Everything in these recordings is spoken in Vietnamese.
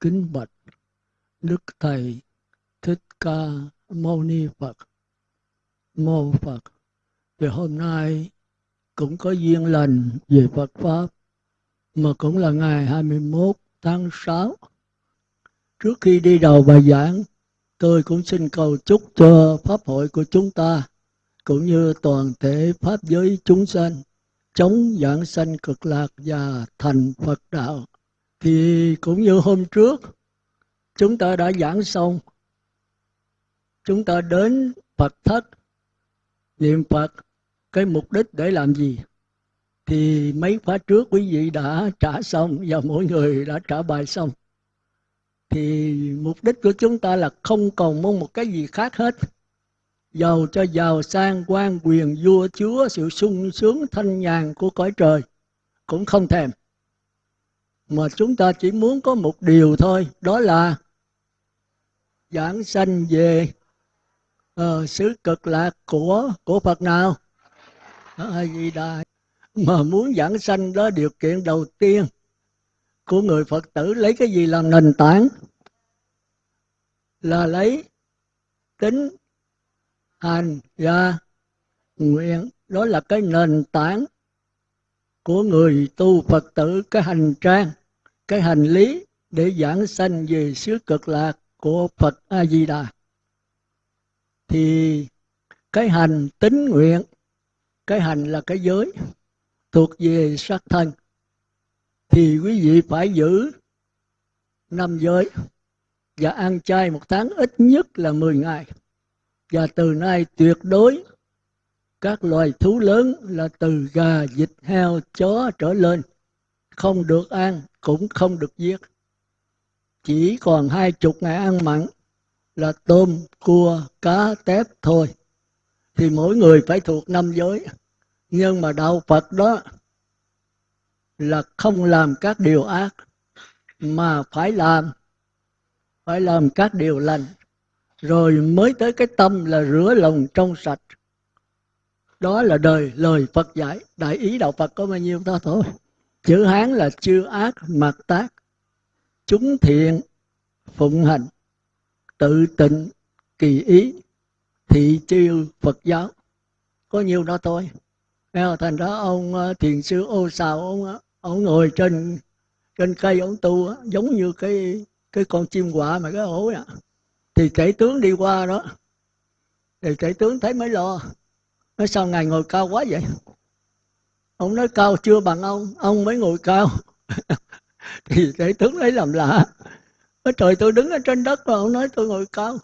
kính bạch đức thầy thích ca mâu ni phật mô phật thì hôm nay cũng có duyên lành về Phật Pháp mà cũng là ngày 21 tháng 6. Trước khi đi đầu bài giảng, tôi cũng xin cầu chúc cho Pháp hội của chúng ta cũng như toàn thể Pháp giới chúng sanh chống giảng sanh cực lạc và thành Phật đạo. Thì cũng như hôm trước, chúng ta đã giảng xong, chúng ta đến Phật thất, niệm Phật, cái mục đích để làm gì? Thì mấy khóa trước quý vị đã trả xong và mỗi người đã trả bài xong. Thì mục đích của chúng ta là không còn mong một cái gì khác hết giàu cho giàu sang quan quyền vua chúa sự sung sướng thanh nhàn của cõi trời cũng không thèm mà chúng ta chỉ muốn có một điều thôi đó là giảng sanh về uh, xứ cực lạc của của Phật nào? A di đà mà muốn giảng sanh đó điều kiện đầu tiên của người Phật tử lấy cái gì làm nền tảng? Là lấy tính hành và nguyện. Đó là cái nền tảng của người tu Phật tử cái hành trang, cái hành lý để giảng sanh về xứ cực lạc của Phật A Di Đà thì cái hành tính nguyện, cái hành là cái giới, thuộc về sắc thân. Thì quý vị phải giữ năm giới và ăn chay một tháng ít nhất là 10 ngày. Và từ nay tuyệt đối các loài thú lớn là từ gà, vịt, heo, chó trở lên không được ăn cũng không được giết. Chỉ còn hai chục ngày ăn mặn là tôm, cua, cá, tép thôi. Thì mỗi người phải thuộc năm giới. Nhưng mà đạo Phật đó là không làm các điều ác mà phải làm phải làm các điều lành rồi mới tới cái tâm là rửa lòng trong sạch đó là đời, lời Phật dạy. Đại ý đạo Phật có bao nhiêu đó thôi? Chữ Hán là chư ác mặt tác. Chúng thiện, phụng hành. Tự tịnh, kỳ ý. Thị chiêu Phật giáo. Có nhiều đó thôi. Thành ra ông ờ, thiền sư ô xào ông ờ, ông ngồi trên trên cây ông tu giống như cái cái con chim quạ mà cái ổ à thì chạy tướng đi qua đó. Thì chạy tướng thấy mới lo nói sao ngài ngồi cao quá vậy? Ông nói cao chưa bằng ông ông mới ngồi cao. Thì đại tướng lấy làm lạ. Nói, trời, tôi đứng ở trên đất mà ông nói tôi ngồi cao.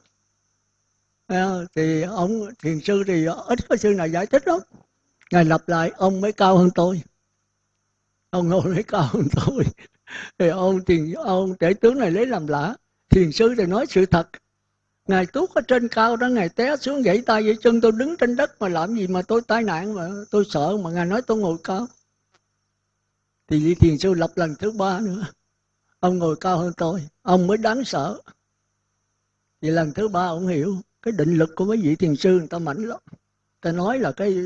Thì ông, thiền sư thì ít có sư nào giải thích lắm. Ngài lặp lại, ông mới cao hơn tôi. Ông ngồi mới cao hơn tôi. Thì ông, thiền, ông tể tướng này lấy làm lạ. Thiền sư thì nói sự thật ngài tuốt ở trên cao đó ngài té xuống gãy tay gãy chân, tôi đứng trên đất mà làm gì mà tôi tai nạn mà tôi sợ mà ngài nói tôi ngồi cao. Thì vị thiền sư lập lần thứ ba nữa. Ông ngồi cao hơn tôi, ông mới đáng sợ. Thì lần thứ ba ông hiểu cái định lực của mấy vị thiền sư người ta mạnh lắm. Ta nói là cái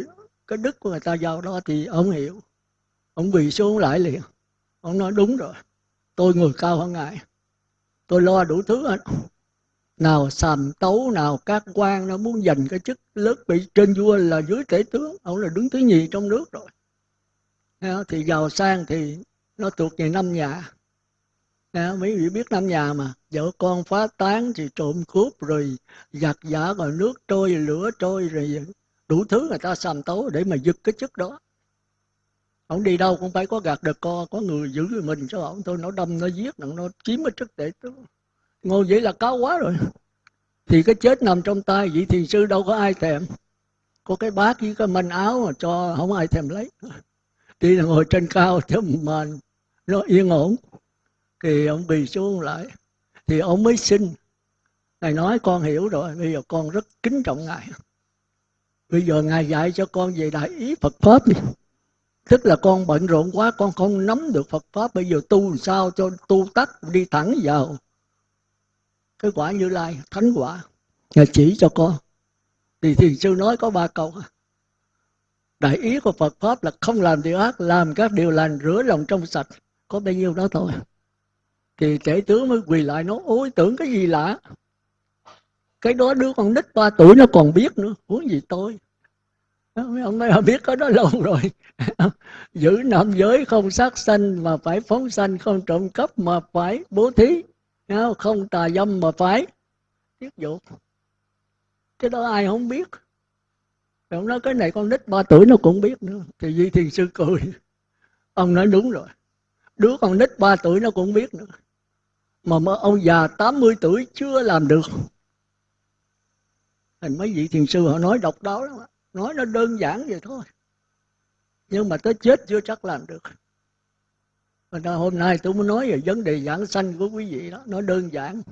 cái đức của người ta giao đó thì ông hiểu. Ông quỳ xuống lại liền. Ông nói đúng rồi, tôi ngồi cao hơn ngài. Tôi lo đủ thứ hết nào sàm tấu, nào các quan nó muốn giành cái chức lớn bị trên vua là dưới tể tướng, ông là đứng thứ nhì trong nước rồi. Thì giàu sang thì nó thuộc về năm nhà mấy vị biết năm nhà mà. Vợ con phá tán thì trộm cướp rồi giặt giả rồi nước trôi, lửa trôi rồi đủ thứ người ta sàm tấu để mà giật cái chức đó. Ông đi đâu cũng phải có gạt được co, có người giữ mình cho ông tôi nó đâm, nó giết, nó chiếm cái chức tể tướng ngồi vậy là cao quá rồi. Thì cái chết nằm trong tay vị thiền sư đâu có ai thèm. Có cái bát với cái manh áo mà cho không ai thèm lấy. Đi là ngồi trên cao chứ mà nó yên ổn. Thì ông bì xuống lại. Thì ông mới xin. Ngài nói, con hiểu rồi, bây giờ con rất kính trọng ngài. Bây giờ ngài dạy cho con về đại ý phật pháp đi. Tức là con bận rộn quá, con không nắm được phật pháp. Bây giờ tu sao cho tu tắt đi thẳng vào cái quả như lai, thánh quả. Ngài chỉ cho con. Thì thiền sư nói có ba câu. Đại ý của phật pháp là không làm điều ác, làm các điều lành, rửa lòng trong sạch. Có bao nhiêu đó thôi. Thì trẻ tướng mới quỳ lại nói, ôi, tưởng cái gì lạ? Cái đó đứa con nít ba tuổi nó còn biết nữa. Huống gì tôi? Mấy ông nói biết có đó lâu rồi. Giữ nam giới không sát sanh mà phải phóng sanh, không trộm cắp mà phải bố thí không tà dâm mà phải tiết dục cái đó ai không biết. Ông nói cái này con nít ba tuổi nó cũng biết nữa. Thì duy thiền sư cười. Ông nói đúng rồi. Đứa con nít ba tuổi nó cũng biết nữa. Mà mà ông già 80 tuổi chưa làm được. Thành mấy vị thiền sư họ nói độc đáo lắm nói nó đơn giản vậy thôi. Nhưng mà tới chết chưa chắc làm được hôm nay tôi muốn nói về vấn đề giảng sanh của quý vị đó. Nó đơn giản.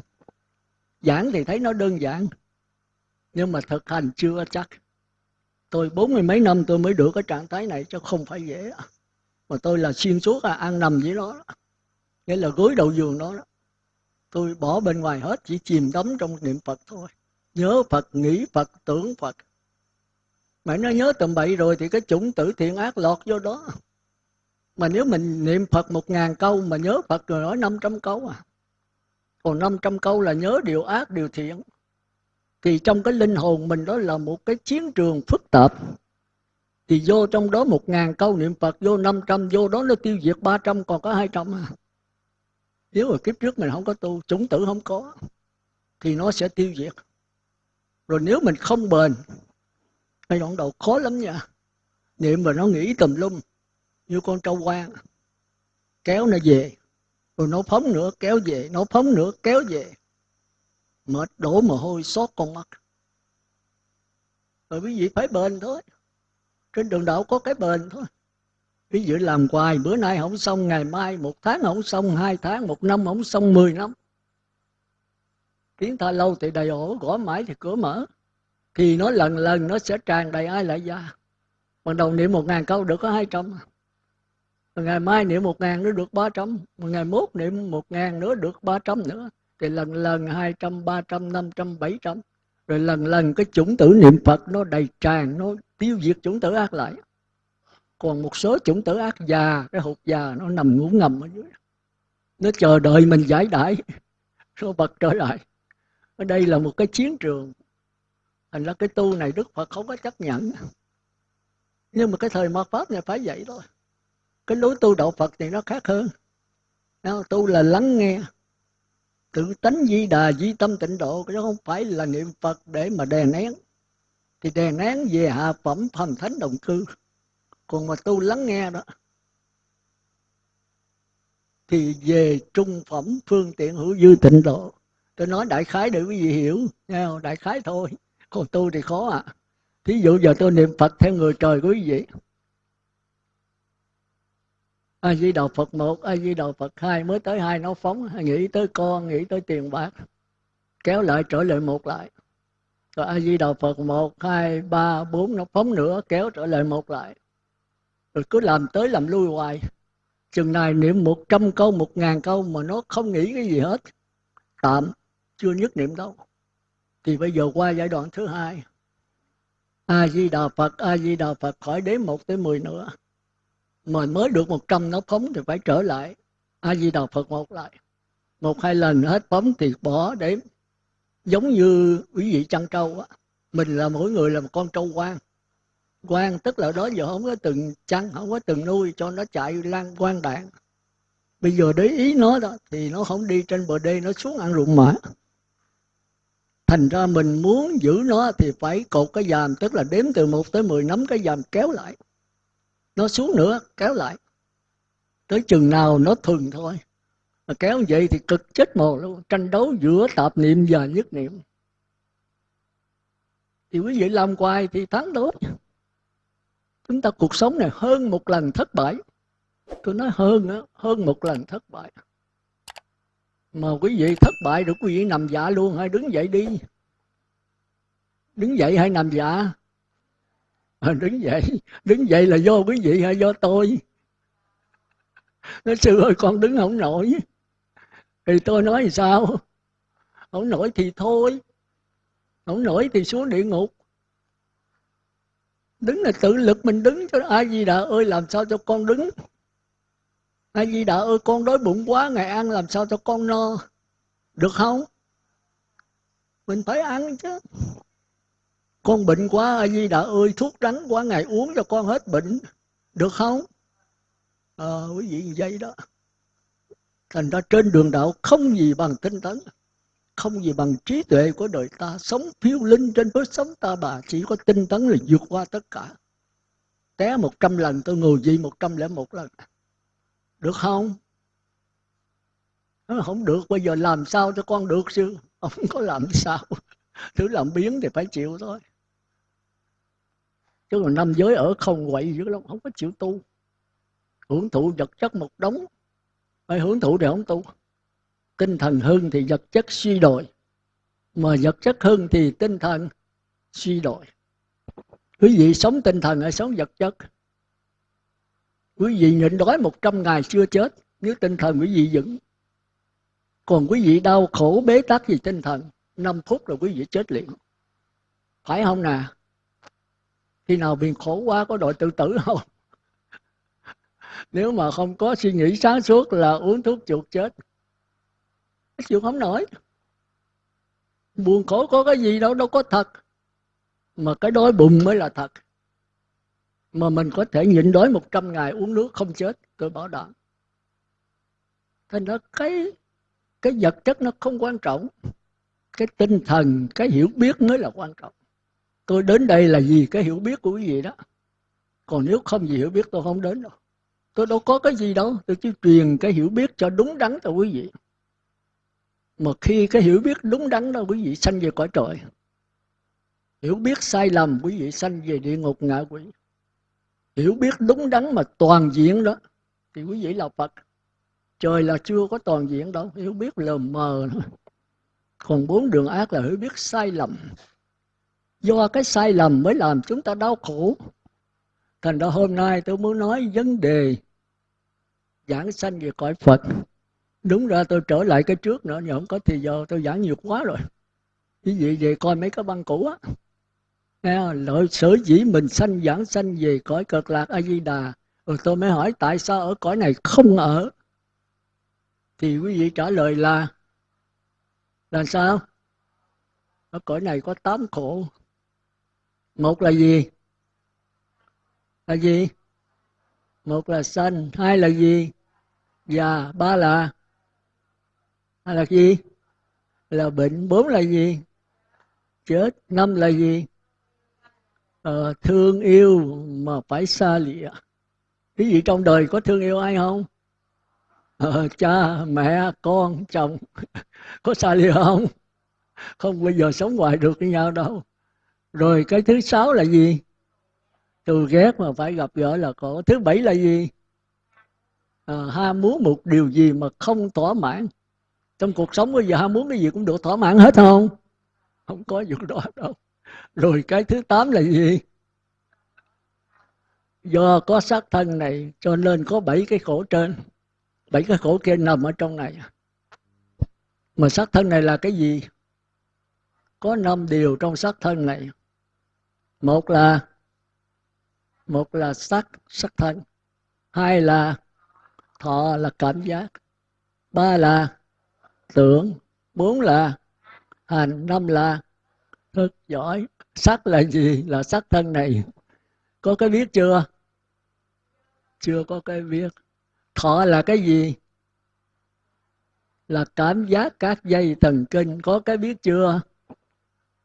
Giảng thì thấy nó đơn giản nhưng mà thực hành chưa chắc. Tôi bốn mươi mấy năm tôi mới được cái trạng thái này chứ không phải dễ. Mà tôi là xuyên suốt à ăn nằm với nó nghĩa là gối đầu giường đó, đó. Tôi bỏ bên ngoài hết chỉ chìm đắm trong niệm phật thôi. Nhớ phật nghĩ phật tưởng phật. Mà nó nhớ tầm bậy rồi thì cái chủng tử thiện ác lọt vô đó mà nếu mình niệm phật một ngàn câu mà nhớ phật rồi nói năm trăm câu à? Còn năm trăm câu là nhớ điều ác, điều thiện. Thì trong cái linh hồn mình đó là một cái chiến trường phức tạp. Thì vô trong đó một ngàn câu niệm Phật, vô năm trăm, vô đó nó tiêu diệt ba trăm, còn có hai trăm à? Nếu mà kiếp trước mình không có tu, chủng tử không có, thì nó sẽ tiêu diệt. Rồi nếu mình không bền cái đoạn đầu khó lắm nha. Niệm mà nó nghĩ tùm lum như con trâu quan kéo nó về. Rồi nó phóng nữa, kéo về. Nó phóng nữa, kéo về. Mệt đổ mồ hôi, xót con mắt. Rồi quý vị phải bền thôi. Trên đường đạo có cái bền thôi. Quý vị làm hoài, bữa nay không xong, ngày mai một tháng không xong, hai tháng một năm không xong, mười năm. Tiếng tha lâu thì đầy ổ, gõ mãi thì cửa mở. Thì nó lần lần, nó sẽ tràn đầy ai lại ra ban đầu niệm một ngàn câu được có hai trăm ngày mai niệm một ngàn nữa được ba trăm. Ngày mốt niệm một ngàn nữa được ba trăm nữa. Thì lần lần hai trăm, ba trăm, năm trăm, bảy trăm. Rồi lần lần cái chủng tử niệm phật nó đầy tràn, nó tiêu diệt chủng tử ác lại. Còn một số chủng tử ác già, cái hột già nó nằm ngủ ngầm ở dưới. Nó chờ đợi mình giải đãi. Số bật trở lại. Ở đây là một cái chiến trường. Thành ra cái tu này đức phật không có chấp nhận. Nhưng mà cái thời mạt pháp này phải vậy thôi cái lối tu đạo phật thì nó khác hơn. Tu là lắng nghe. Tự tánh di đà, di tâm tịnh độ chứ không phải là niệm phật để mà đè nén. Thì đè nén về hạ phẩm phàm thánh đồng cư. Còn mà tu lắng nghe đó, thì về trung phẩm phương tiện hữu dư tịnh độ. Tôi nói đại khái để quý vị hiểu, nghe không? đại khái thôi. Còn tu thì khó à. Thí dụ giờ tôi niệm phật theo người trời của quý vị a di đà phật một a di đà phật hai, mới tới hai nó phóng. Nghĩ tới con, nghĩ tới tiền bạc. Kéo lại trở lại một lại. Rồi a di đà phật một, hai, ba, bốn nó phóng nữa, kéo trở lại một lại. Rồi cứ làm tới làm lui hoài. Chừng này niệm một trăm câu, một ngàn câu mà nó không nghĩ cái gì hết. Tạm, chưa nhất niệm đâu. Thì bây giờ qua giai đoạn thứ hai. A di đà phật a di đà phật khỏi đến một tới mười nữa mà mới được một trăm nó phóng thì phải trở lại. A di đà phật một lại. Một hai lần hết phóng thì bỏ để giống như quý vị chăn trâu á. Mình là mỗi người là một con trâu quan quan tức là đó giờ không có từng chăn, không có từng nuôi cho nó chạy lan quan đạn. Bây giờ để ý nó đó thì nó không đi trên bờ đê, nó xuống ăn ruộng mã. Thành ra mình muốn giữ nó thì phải cột cái dàm, tức là đếm từ 1 tới 10 nắm cái dàm kéo lại nó xuống nữa, kéo lại. Tới chừng nào nó thường thôi. Mà kéo vậy thì cực chết mồ luôn. Tranh đấu giữa tạp niệm và nhất niệm. Thì quý vị làm hoài thì thắng tốt chúng ta cuộc sống này hơn một lần thất bại. Tôi nói hơn á, hơn một lần thất bại. Mà quý vị thất bại được quý vị nằm dạ luôn hay đứng dậy đi. Đứng dậy hay nằm dạ à, đứng dậy đứng dậy là do quý vị hay do tôi. Nói sư ơi con đứng không nổi. Thì tôi nói sao? Không nổi thì thôi. Không nổi thì xuống địa ngục. Đứng là tự lực mình đứng cho ai gì đã ơi làm sao cho con đứng? Ai gì đà ơi con đói bụng quá ngày ăn làm sao cho con no? Được không? Mình phải ăn chứ con bệnh quá a di đà ơi thuốc đắng quá ngày uống cho con hết bệnh. Được không? À, quý vị vậy đó. Thành ra trên đường đạo không gì bằng tinh tấn không gì bằng trí tuệ của đời ta. Sống phiêu linh trên phước sống ta bà chỉ có tinh tấn là vượt qua tất cả. Té một trăm lần tôi ngồi gì một trăm lẻ một lần. Được không? Nó không được bây giờ làm sao cho con được chứ? Không có làm sao. Thứ làm biến thì phải chịu thôi chứ còn năm giới ở không quậy dữ lắm không có chịu tu. Hưởng thụ vật chất một đống. Phải hưởng thụ thì không tu. Tinh thần hơn thì vật chất suy đồi. Mà vật chất hơn thì tinh thần suy đồi. Quý vị sống tinh thần hay sống vật chất? Quý vị nhịn đói một trăm ngày chưa chết, nếu tinh thần quý vị vững. Còn quý vị đau khổ bế tắc gì tinh thần 5 phút là quý vị chết liền. Phải không nè? Khi nào bị khổ quá có đội tự tử không? Nếu mà không có suy nghĩ sáng suốt là uống thuốc chuột chết. Chịu không nổi. Buồn khổ có cái gì đâu đâu có thật. Mà cái đói bụng mới là thật. Mà mình có thể nhịn đói một trăm ngày uống nước không chết, tôi bảo đảm. Thành ra cái cái vật chất nó không quan trọng. Cái tinh thần, cái hiểu biết mới là quan trọng tôi đến đây là vì cái hiểu biết của quý vị đó. Còn nếu không gì hiểu biết tôi không đến đâu. Tôi đâu có cái gì đâu. Tôi chỉ truyền cái hiểu biết cho đúng đắn cho quý vị. Mà khi cái hiểu biết đúng đắn đó quý vị sanh về cõi trời. Hiểu biết sai lầm quý vị sanh về địa ngục ngạ quỷ. Hiểu biết đúng đắn mà toàn diện đó, thì quý vị là phật. Trời là chưa có toàn diện đâu. Hiểu biết lờ mờ nữa. còn bốn đường ác là hiểu biết sai lầm do cái sai lầm mới làm chúng ta đau khổ. Thành ra hôm nay tôi muốn nói vấn đề giảng sanh về cõi phật. Đúng ra tôi trở lại cái trước nữa nhưng không có thì giờ tôi giảng nhiều quá rồi. Quý vị về coi mấy cái băng cũ á. Nghe, lợi sở dĩ mình sanh giảng sanh về cõi cực lạc a di đà rồi ừ, tôi mới hỏi, tại sao ở cõi này không ở? Thì quý vị trả lời là là sao? Ở cõi này có tám khổ một là gì? Là gì? Một là sanh hai là gì? Già ba là? Hai là gì? Là bệnh bốn là gì? Chết năm là gì? Ờ, thương yêu mà phải xa lìa. Cái gì trong đời có thương yêu ai không? Ờ, cha mẹ con chồng. Có xa lìa không? Không bao giờ sống hoài được với nhau đâu rồi cái thứ sáu là gì? Từ ghét mà phải gặp gỡ là khổ. Thứ bảy là gì? À, ham muốn một điều gì mà không thỏa mãn. Trong cuộc sống bây giờ ham muốn cái gì cũng được thỏa mãn hết không? Không có vụ đó đâu. Rồi cái thứ tám là gì? Do có xác thân này cho nên có bảy cái khổ trên. Bảy cái khổ kia nằm ở trong này. Mà xác thân này là cái gì? Có năm điều trong xác thân này một là một là sắc sắc thân. Hai là, thọ là cảm giác. Ba là, tưởng. Bốn là, hành. Năm là, thức giỏi. Sắc là gì? Là sắc thân này. Có cái biết chưa? Chưa có cái biết thọ là cái gì? Là cảm giác các dây thần kinh. Có cái biết chưa?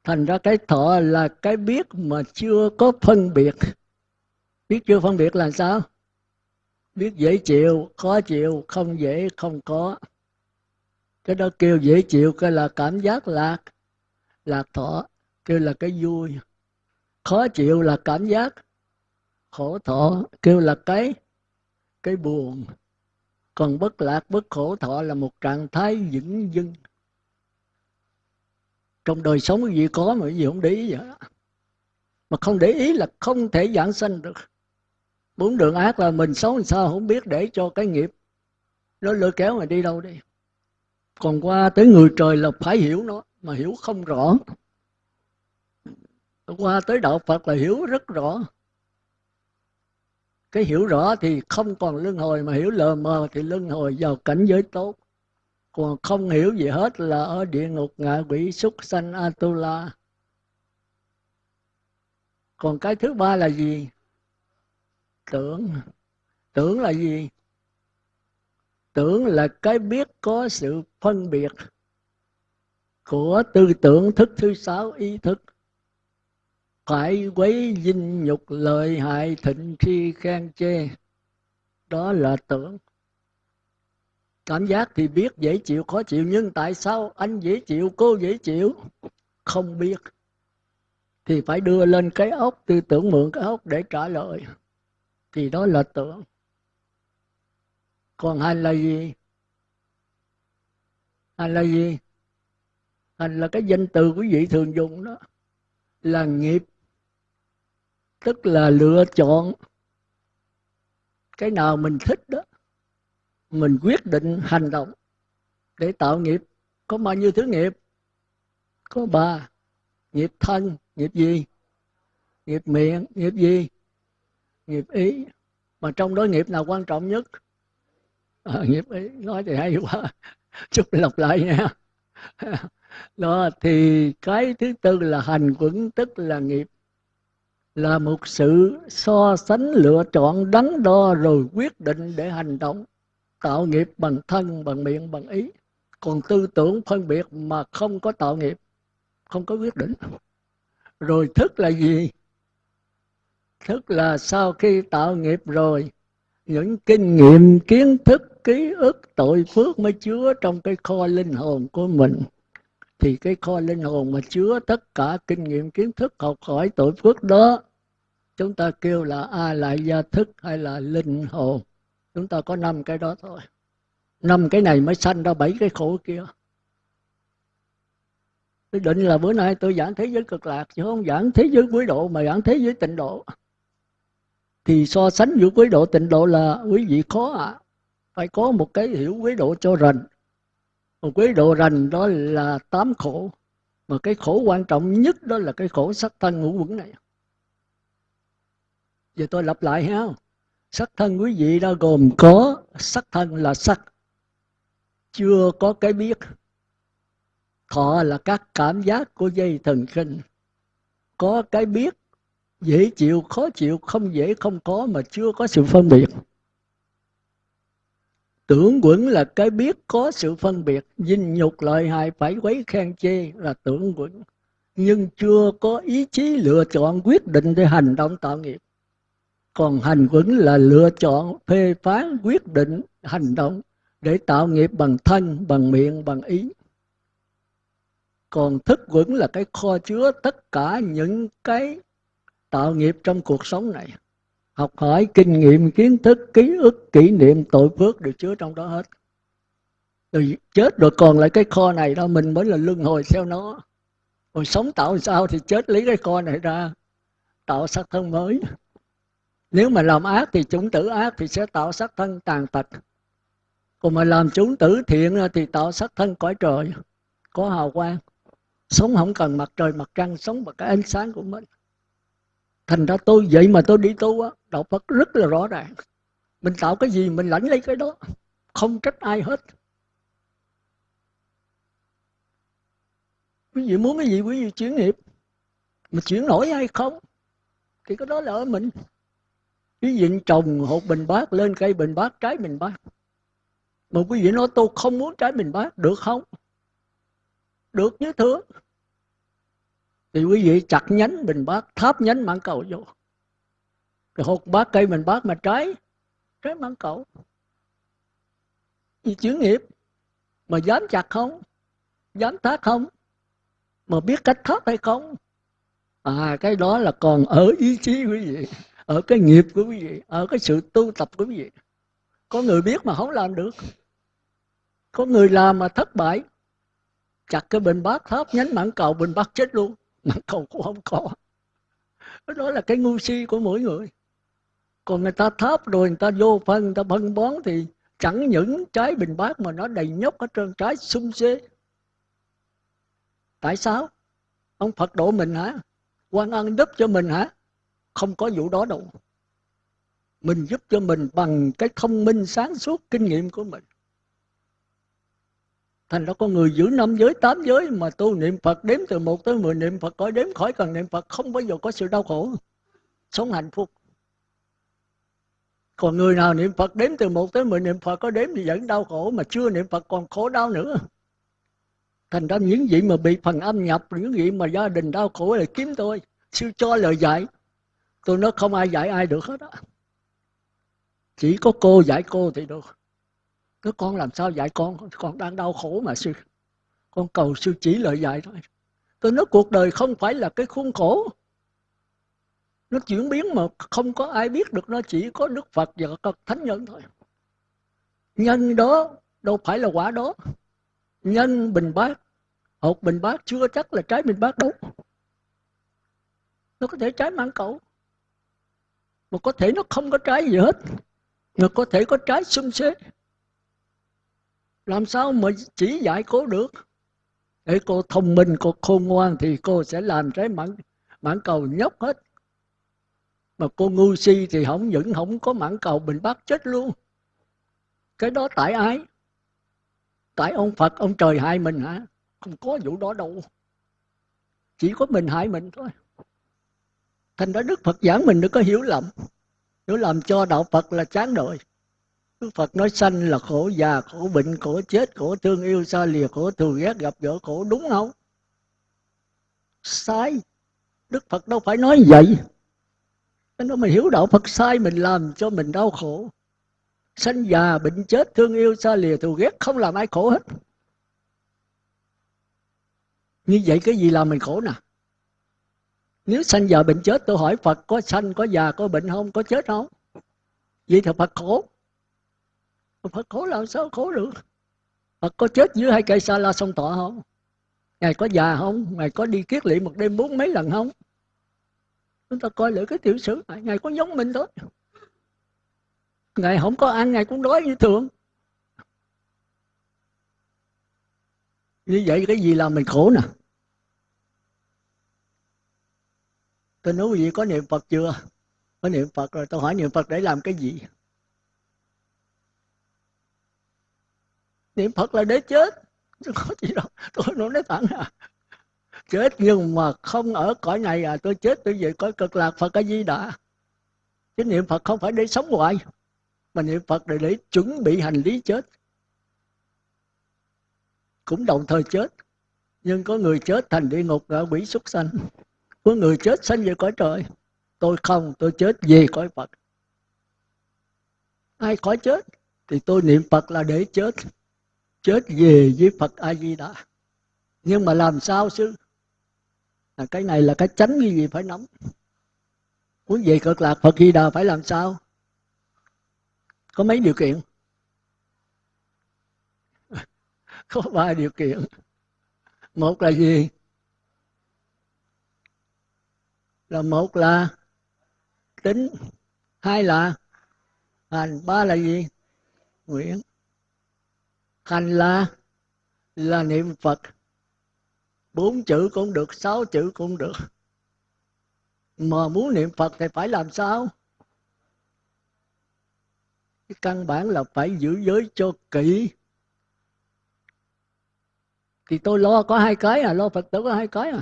Thành ra cái thọ là cái biết mà chưa có phân biệt. Biết chưa phân biệt là sao? Biết dễ chịu, khó chịu, không dễ, không có. Cái đó kêu dễ chịu, cái là cảm giác lạc lạc thọ, kêu là cái vui. Khó chịu là cảm giác khổ thọ, kêu là cái cái buồn. Còn bất lạc, bất khổ thọ là một trạng thái vững dưng trong đời sống cái gì có mà cái gì không để ý vậy? Mà không để ý là không thể giảng sanh được. Bốn đường ác là mình sống làm sao không biết để cho cái nghiệp. Nó lôi kéo mà đi đâu đi. Còn qua tới người trời là phải hiểu nó, mà hiểu không rõ. Qua tới đạo phật là hiểu rất rõ. Cái hiểu rõ thì không còn luân hồi, mà hiểu lờ mờ thì luân hồi vào cảnh giới tốt còn không hiểu gì hết là ở địa ngục ngạ quỷ súc sanh atula. Còn cái thứ ba là gì? Tưởng. Tưởng là gì? Tưởng là cái biết có sự phân biệt của tư tưởng thức thứ sáu, ý thức. Phải quấy dinh nhục lợi hại thịnh khi khen chê. Đó là tưởng cảm giác thì biết dễ chịu, khó chịu, nhưng tại sao anh dễ chịu, cô dễ chịu? Không biết. Thì phải đưa lên cái ốc, tư tưởng mượn cái ốc để trả lời. Thì đó là tưởng. Còn hành là gì? Hành là gì? Hành là cái danh từ quý vị thường dùng đó. Là nghiệp. Tức là lựa chọn. Cái nào mình thích đó mình quyết định hành động để tạo nghiệp. Có bao nhiêu thứ nghiệp? Có ba. Nghiệp thân nghiệp gì? Nghiệp miệng nghiệp gì? Nghiệp ý. Mà trong đó nghiệp nào quan trọng nhất? À, nghiệp ý. Nói thì hay quá. Chút lặp lại nha. Đó thì cái thứ tư là hành quẩn tức là nghiệp. Là một sự so sánh lựa chọn đắn đo rồi quyết định để hành động tạo nghiệp bằng thân, bằng miệng, bằng ý. Còn tư tưởng phân biệt mà không có tạo nghiệp, không có quyết định. Rồi thức là gì? Thức là sau khi tạo nghiệp rồi, những kinh nghiệm, kiến thức, ký ức, tội phước mới chứa trong cái kho linh hồn của mình. Thì cái kho linh hồn mà chứa tất cả kinh nghiệm, kiến thức, học hỏi tội phước đó, chúng ta kêu là a lại gia thức hay là linh hồn chúng ta có năm cái đó thôi. Năm cái này mới sanh ra bảy cái khổ kia. Tôi định là bữa nay tôi giảng thế giới cực lạc, chứ không giảng thế giới quý độ, mà giảng thế giới tịnh độ. Thì so sánh giữa quý độ tịnh độ là quý vị khó ạ. À. phải có một cái hiểu quý độ cho rành. Một quý độ rành đó là tám khổ. Mà cái khổ quan trọng nhất đó là cái khổ sắc thân ngũ quẩn này. Giờ tôi lặp lại ha sắc thân quý vị đó gồm có, sắc thân là sắc. Chưa có cái biết. Thọ là các cảm giác của dây thần kinh. Có cái biết, dễ chịu, khó chịu, không dễ, không có mà chưa có sự phân biệt. Tưởng quẩn là cái biết có sự phân biệt. Dinh nhục lợi hại phải quấy khen chê là tưởng quẩn. Nhưng chưa có ý chí lựa chọn quyết định để hành động tạo nghiệp còn hành vững là lựa chọn, phê phán, quyết định, hành động để tạo nghiệp bằng thân, bằng miệng, bằng ý. Còn thức quẩn là cái kho chứa tất cả những cái tạo nghiệp trong cuộc sống này. Học hỏi kinh nghiệm, kiến thức, ký ức, kỷ niệm tội phước đều chứa trong đó hết. Rồi chết rồi còn lại cái kho này đó, mình mới là luân hồi theo nó. Rồi sống tạo sao thì chết lấy cái kho này ra, tạo sắc thân mới nếu mà làm ác thì chúng tử ác thì sẽ tạo sắc thân tàn tật. Còn mà làm chúng tử thiện thì tạo sắc thân cõi trời, có hào quang. Sống không cần mặt trời, mặt trăng, sống bằng cái ánh sáng của mình. Thành ra tôi vậy mà tôi đi tu á, đạo phật rất là rõ ràng. Mình tạo cái gì, mình lãnh lấy cái đó. Không trách ai hết. Quý vị muốn cái gì, quý vị chuyển nghiệp. Mà chuyển nổi hay không, thì cái đó là ở mình quý vị trồng hột bình bát lên cây bình bát, trái bình bát. Mà quý vị nói, tôi không muốn trái bình bát. Được không? Được như thưa. Thì quý vị chặt nhánh bình bát, tháp nhánh mãn cầu vô. Rồi hột bát, cây bình bát mà trái trái mãn cầu. Vì chuyển nghiệp, mà dám chặt không? Dám thác không? Mà biết cách thác hay không? À cái đó là còn ở ý chí quý vị ở cái nghiệp của quý vị, ở cái sự tu tập của quý vị. Có người biết mà không làm được. Có người làm mà thất bại. Chặt cái bình bát tháp, nhánh mảng cầu, bình bát chết luôn. Mảng cầu cũng không có. Đó là cái ngu si của mỗi người. Còn người ta tháp rồi, người ta vô phân, người ta phân bón thì chẳng những trái bình bát mà nó đầy nhóc hết trơn, trái sung xê tại sao? Ông phật độ mình hả? Quan ân đúc cho mình hả? Không có vụ đó đâu. Mình giúp cho mình bằng cái thông minh, sáng suốt kinh nghiệm của mình. Thành ra có người giữ năm giới, tám giới mà tu niệm phật đếm từ một tới mười, niệm phật có đếm khỏi cần niệm phật, không bao giờ có sự đau khổ. Sống hạnh phúc. Còn người nào niệm phật đếm từ một tới mười, niệm phật có đếm thì vẫn đau khổ, mà chưa niệm phật còn khổ đau nữa. Thành ra những gì mà bị phần âm nhập, những gì mà gia đình đau khổ là kiếm tôi. Sư cho lời dạy tôi nói không ai dạy ai được hết á. Chỉ có cô dạy cô thì được. Cái con làm sao dạy con? Con đang đau khổ mà, sư. Con cầu sư chỉ lời dạy thôi. Tôi nói cuộc đời không phải là cái khuôn khổ. Nó chuyển biến mà không có ai biết được. Nó chỉ có đức phật và các thánh nhân thôi. Nhân đó đâu phải là quả đó. Nhân bình bát, hột bình bát chưa chắc là trái bình bát đâu. Nó có thể trái mãn cầu mà có thể nó không có trái gì hết. Mà có thể có trái xung xế làm sao mà chỉ dạy cô được? Để cô thông minh, cô khôn ngoan thì cô sẽ làm trái mãn mãn cầu nhóc hết. Mà cô ngu si thì không những không có mãn cầu mình bắt chết luôn. Cái đó tại ai? Tại ông phật, ông trời hại mình hả? Không có vụ đó đâu. Chỉ có mình hại mình thôi thành ra đức phật giảng mình đừng có hiểu lầm. Hiểu lầm cho đạo phật là chán đời đức phật nói sanh là khổ già, khổ bệnh, khổ chết, khổ thương yêu, xa lìa, khổ thù ghét, gặp gỡ khổ, đúng không? Sai. Đức phật đâu phải nói vậy. Nó mình hiểu đạo phật sai, mình làm cho mình đau khổ. Sanh già, bệnh chết, thương yêu, xa lìa, thù ghét, không làm ai khổ hết. Như vậy cái gì làm mình khổ nè? Nếu sanh già bệnh chết, tôi hỏi phật, có sanh, có già, có bệnh không, có chết không? Vậy thì phật khổ. Phật khổ làm sao khổ được? Phật có chết dưới hai cây sa la sông tọa không? Ngài có già không? Ngài có đi kiết lị một đêm bốn mấy lần không? Chúng ta coi lại cái tiểu sử này ngài có giống mình thôi. Ngài không có ăn, ngài cũng đói như thường. Như vậy cái gì làm mình khổ nè? Tôi nói quý vị có niệm phật chưa? Có niệm phật rồi, tôi hỏi niệm phật để làm cái gì? Niệm phật là để chết. Chứ có gì đâu, tôi nói nói thẳng à. Chết nhưng mà không ở cõi này à tôi chết, tôi về cõi cực lạc phật cái gì đã chứ niệm phật không phải để sống hoài, mà niệm phật để để chuẩn bị hành lý chết. Cũng đồng thời chết. Nhưng có người chết thành địa ngục ngạ quỷ súc sanh có người chết sanh về cõi trời. Tôi không tôi chết về cõi phật. Ai khỏi chết thì tôi niệm phật là để chết. Chết về với phật a di đà nhưng mà làm sao sư? À, cái này là cái tránh như gì phải nắm muốn về cực lạc phật di đà phải làm sao? Có mấy điều kiện? Có ba điều kiện. Một là gì? Là một là tính, hai là hành, ba là gì? Nguyện. Hành là là niệm phật. Bốn chữ cũng được, sáu chữ cũng được. Mà muốn niệm phật thì phải làm sao? Cái căn bản là phải giữ giới cho kỹ. Thì tôi lo có hai cái à lo phật tử có hai cái à.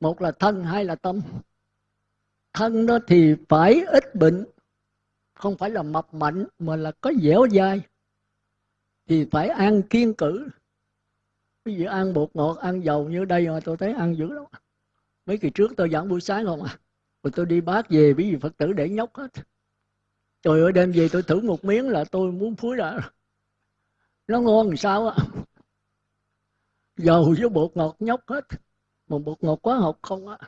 Một là thân, hai là tâm thân đó thì phải ít bệnh. Không phải là mập mạnh, mà là có dẻo dai. Thì phải ăn kiên cử. Ví dụ ăn bột ngọt, ăn dầu như đây mà tôi thấy ăn dữ lắm. Mấy kỳ trước tôi giảng buổi sáng không à? Rồi tôi đi bác về, ví dụ phật tử để nhóc hết. Trời ơi, đêm về tôi thử một miếng là tôi muốn phúi ra. Nó ngon làm sao á? Dầu với bột ngọt nhóc hết. Mà bột ngọt quá học không á?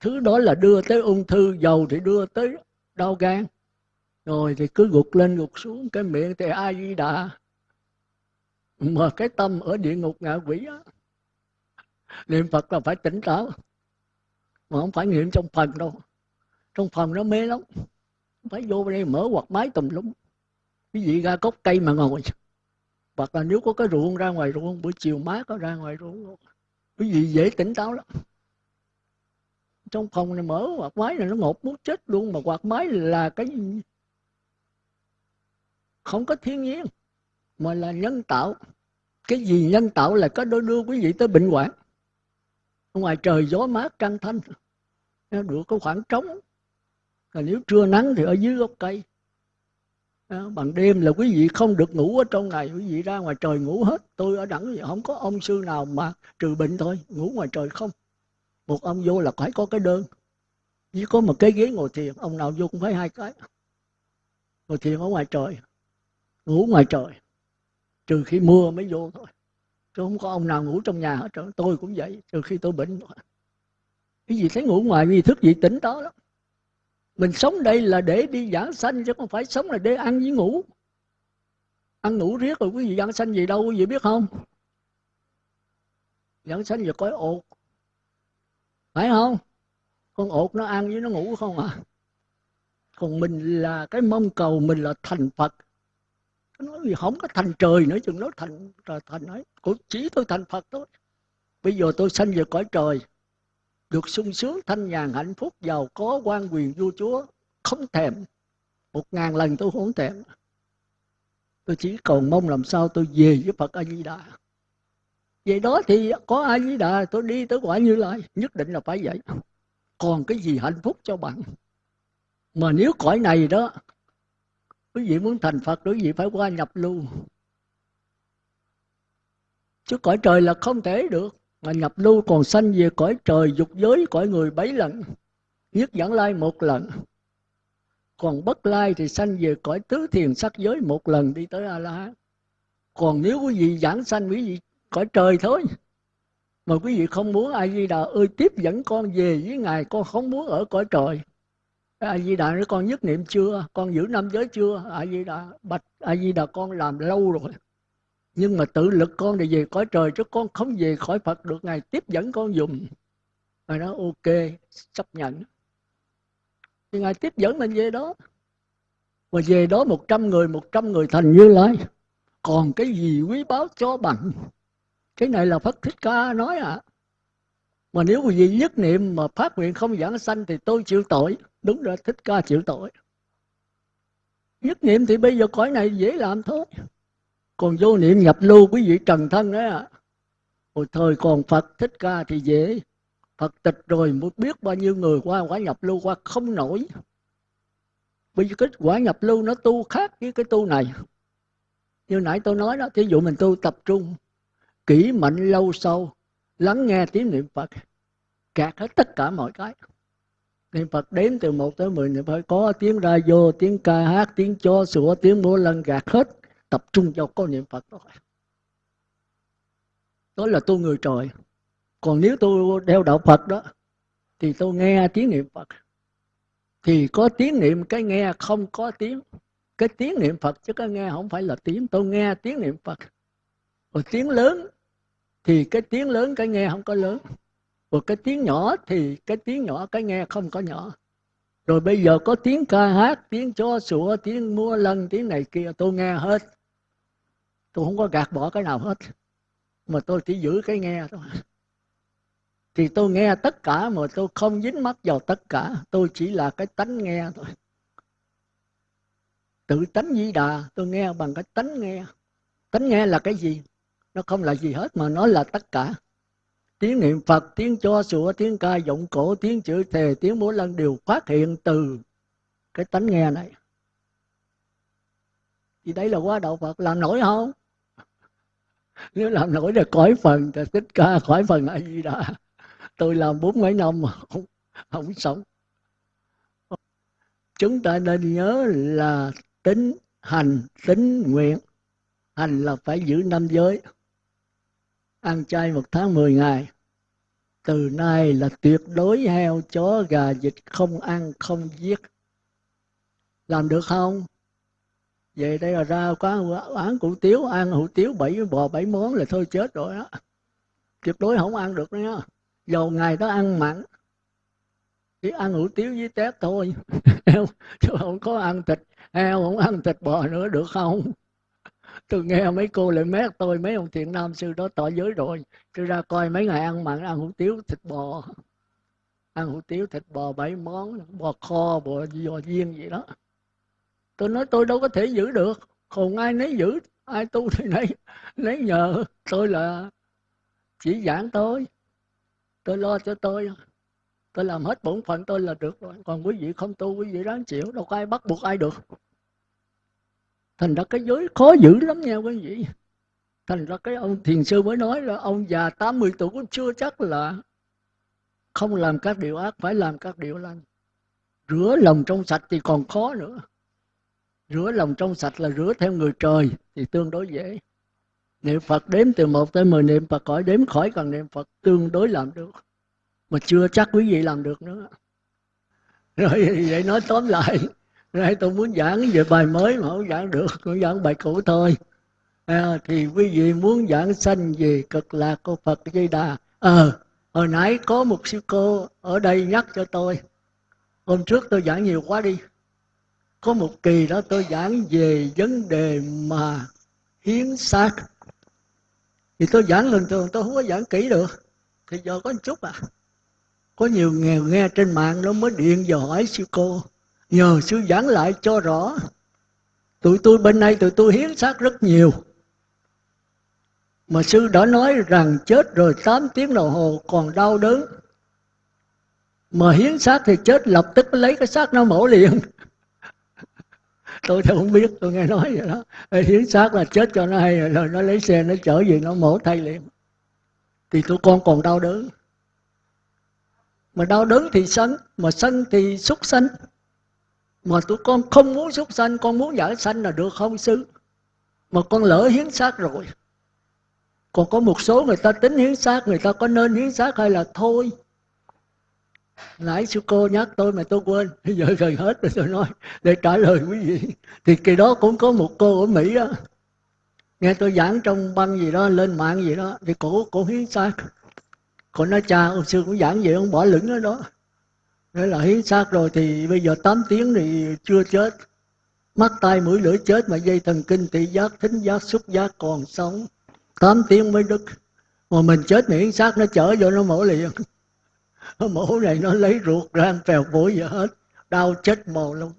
Thứ đó là đưa tới ung thư, dầu thì đưa tới đau gan. Rồi thì cứ gục lên gục xuống, cái miệng thì ai di đà? Mà cái tâm ở địa ngục ngạ quỷ á. Niệm phật là phải tỉnh táo, mà không phải niệm trong phần đâu. Trong phần nó mê lắm. Phải vô đây mở quạt máy tùm lum. Cái gì ra cốc cây mà ngồi. Hoặc là nếu có cái ruộng ra ngoài ruộng, buổi chiều mát có ra ngoài ruộng cái gì dễ tỉnh táo lắm trong phòng này mở quạt máy này nó ngột muốn chết luôn, mà quạt máy là cái không có thiên nhiên, mà là nhân tạo. Cái gì nhân tạo là có đôi đưa quý vị tới bệnh hoạn. Ngoài trời gió mát trăng thanh được có khoảng trống. Là nếu trưa nắng thì ở dưới gốc cây. Bằng đêm là quý vị không được ngủ ở trong ngày, quý vị ra ngoài trời ngủ hết. Tôi ở đẳng, không có ông sư nào mà trừ bệnh thôi, ngủ ngoài trời không một ông vô là phải có cái đơn. Chỉ có một cái ghế ngồi thiền, ông nào vô cũng phải hai cái. Ngồi thiền ở ngoài trời, ngủ ngoài trời. Trừ khi mưa mới vô thôi. Chứ không có ông nào ngủ trong nhà hết trơn. Tôi cũng vậy, trừ khi tôi bệnh cái gì thấy ngủ ngoài vì thức gì tỉnh đó lắm. Mình sống đây là để đi giảng sanh, chứ không phải sống là để ăn với ngủ. Ăn ngủ riết rồi quý vị giảng sanh gì đâu, quý vị biết không? Giảng sanh giờ coi ột phải không? Con ột nó ăn với nó ngủ không à? Còn mình là cái mong cầu mình là thành phật. Nó nói gì không có thành trời nữa, chừng nó thành thành ấy. Cũng chỉ tôi thành phật thôi. Bây giờ tôi sanh về cõi trời, được sung sướng thanh nhàn hạnh phúc, giàu có, quan quyền vua chúa, không thèm. Một ngàn lần tôi không thèm. Tôi chỉ còn mong làm sao tôi về với phật a di đà vậy đó thì có ai với đà, tôi đi tới quả như lai, nhất định là phải vậy. Còn cái gì hạnh phúc cho bạn? Mà nếu cõi này đó, quý vị muốn thành phật, quý vị phải qua nhập lưu. Chứ cõi trời là không thể được, mà nhập lưu còn sanh về cõi trời, dục giới, cõi người bảy lần, nhất dẫn lai một lần. Còn bất lai thì sanh về cõi tứ thiền sắc giới một lần đi tới a la hán. Còn nếu quý vị giảng sanh quý vị cõi trời thôi. Mà quý vị không muốn a di đà ơi tiếp dẫn con về với ngài, con không muốn ở cõi trời. A di đà nói, con nhất niệm chưa? Con giữ năm giới chưa? A di đà bạch a di đà con làm lâu rồi. Nhưng mà tự lực con để về cõi trời chứ con không về khỏi phật được. Ngài tiếp dẫn con dùng. Ngài nói, ok, chấp nhận. Thì ngài tiếp dẫn mình về đó. Mà về đó một trăm người, một trăm người thành như lai. Còn cái gì quý báu cho bằng? Cái này là phật thích ca nói à. Mà nếu quý vị nhất niệm mà phát nguyện không giảng sanh thì tôi chịu tội. Đúng rồi, thích ca chịu tội. Nhất niệm thì bây giờ cõi này dễ làm thôi. Còn vô niệm nhập lưu quý vị trần thân đấy ạ à. hồi thời còn phật thích ca thì dễ. Phật tịch rồi mới biết bao nhiêu người qua quả nhập lưu qua không nổi. Bây giờ kết quả nhập lưu nó tu khác với cái tu này. Như nãy tôi nói đó, thí dụ mình tu tập trung kỹ mạnh lâu sâu lắng nghe tiếng niệm phật gạt hết tất cả mọi cái. Niệm phật đếm từ một tới mười, niệm phật có tiếng ra vô, tiếng ca hát, tiếng cho sủa, tiếng múa lân gạt hết, tập trung vào có niệm phật đó. Đó là tu người trời. Còn nếu tôi đeo đạo phật đó, thì tôi nghe tiếng niệm phật. Thì có tiếng niệm cái nghe, không có tiếng, cái tiếng niệm phật chứ cái nghe không phải là tiếng. Tôi nghe tiếng niệm phật rồi tiếng lớn thì cái tiếng lớn cái nghe không có lớn. Rồi cái tiếng nhỏ thì cái tiếng nhỏ cái nghe không có nhỏ. Rồi bây giờ có tiếng ca hát, tiếng chó sủa, tiếng mua lân, tiếng này kia, tôi nghe hết. Tôi không có gạt bỏ cái nào hết. Mà tôi chỉ giữ cái nghe thôi. Thì tôi nghe tất cả mà tôi không dính mắt vào tất cả. Tôi chỉ là cái tánh nghe thôi. Tự tánh di đà, tôi nghe bằng cái tánh nghe. Tánh nghe là cái gì? Nó không là gì hết mà nó là tất cả. Tiếng niệm phật tiếng cho sủa tiếng ca giọng cổ tiếng chữ thề tiếng múa lân đều phát hiện từ cái tánh nghe này. Thì đấy là quá đạo phật làm nổi không? Nếu làm nổi thì khỏi phần thì thích ca khỏi phần là gì đó tôi làm bốn mấy năm mà không, không sống. Chúng ta nên nhớ là tính hành tính nguyện. Hành là phải giữ năm giới ăn chay một tháng mười ngày. Từ nay là tuyệt đối heo chó gà vịt không ăn, không giết. Làm được không? Về đây là ra quán quán hủ tiếu, ăn hủ tiếu bảy bò bảy món là thôi chết rồi đó tuyệt đối không ăn được nữa dầu ngày đó ăn mặn, chỉ ăn hủ tiếu với tép thôi. Chứ không có ăn thịt, heo không ăn thịt bò nữa, được không? Tôi nghe mấy cô lại mét tôi, mấy ông thiện nam sư đó tỏ giới rồi. Tôi ra coi mấy ngày ăn mặn, ăn hủ tiếu, thịt bò. Ăn hủ tiếu, thịt bò, bảy món, bò kho, bò giò viên gì đó. Tôi nói tôi đâu có thể giữ được. Không ai nấy giữ, ai tu thì nấy nấy nhờ. Tôi là chỉ giảng tôi tôi lo cho tôi. Tôi làm hết bổn phận tôi là được rồi. Còn quý vị không tu, quý vị đáng chịu. Đâu có ai bắt buộc ai được thành ra cái giới khó giữ lắm nha quý vị. Thành ra cái ông thiền sư mới nói là ông già 80 tuổi cũng chưa chắc là không làm các điều ác, phải làm các điều lành. Rửa lòng trong sạch thì còn khó nữa. Rửa lòng trong sạch là rửa theo người trời thì tương đối dễ. Niệm phật đếm từ một tới mười niệm phật khỏi đếm khỏi cần niệm phật tương đối làm được. Mà chưa chắc quý vị làm được nữa. Rồi vậy nói tóm lại nay tôi muốn giảng về bài mới mà không giảng được tôi giảng bài cũ thôi. À, thì quý vị muốn giảng sanh về cực lạc của phật di đà. Ờ à, hồi nãy có một sư cô ở đây nhắc cho tôi. Hôm trước tôi giảng nhiều quá đi. Có một kỳ đó tôi giảng về vấn đề mà hiến xác. Thì tôi giảng lần thường tôi không có giảng kỹ được. Thì giờ có một chút à. Có nhiều nghèo nghe trên mạng nó mới điện vào hỏi sư cô nhờ sư giảng lại cho rõ. Tụi tôi bên này, tụi tôi hiến xác rất nhiều. Mà sư đã nói rằng chết rồi 8 tiếng đồng hồ còn đau đớn. Mà hiến xác thì chết, lập tức lấy cái xác nó mổ liền. Tôi thì không biết, tôi nghe nói vậy đó. Hiến xác là chết cho nó hay, rồi nó lấy xe, nó chở về nó mổ thay liền. Thì tụi con còn đau đớn. Mà đau đớn thì sân, mà sân thì xúc sanh mà tụi con không muốn súc sanh, con muốn giải sanh là được không, sư? Mà con lỡ hiến xác rồi. Còn có một số người ta tính hiến xác, người ta có nên hiến xác hay là thôi. Nãy sư cô nhắc tôi mà tôi quên. Bây giờ gần hết rồi tôi nói. Để trả lời quý vị. Thì kỳ đó cũng có một cô ở mỹ đó nghe tôi giảng trong băng gì đó, lên mạng gì đó. Thì cổ cổ hiến xác. Còn nói, cha, ông sư cũng giảng vậy ông bỏ lửng ở đó. Thế là hiến xác rồi thì bây giờ 8 tiếng thì chưa chết. Mắt tay mũi lưỡi chết mà dây thần kinh thị giác, thính giác, xúc giác còn sống. 8 tiếng mới đứt. Mà mình chết miễn xác nó chở vô nó mổ liền. Nó mổ này nó lấy ruột ra phèo phổi giờ hết. Đau chết mồ luôn.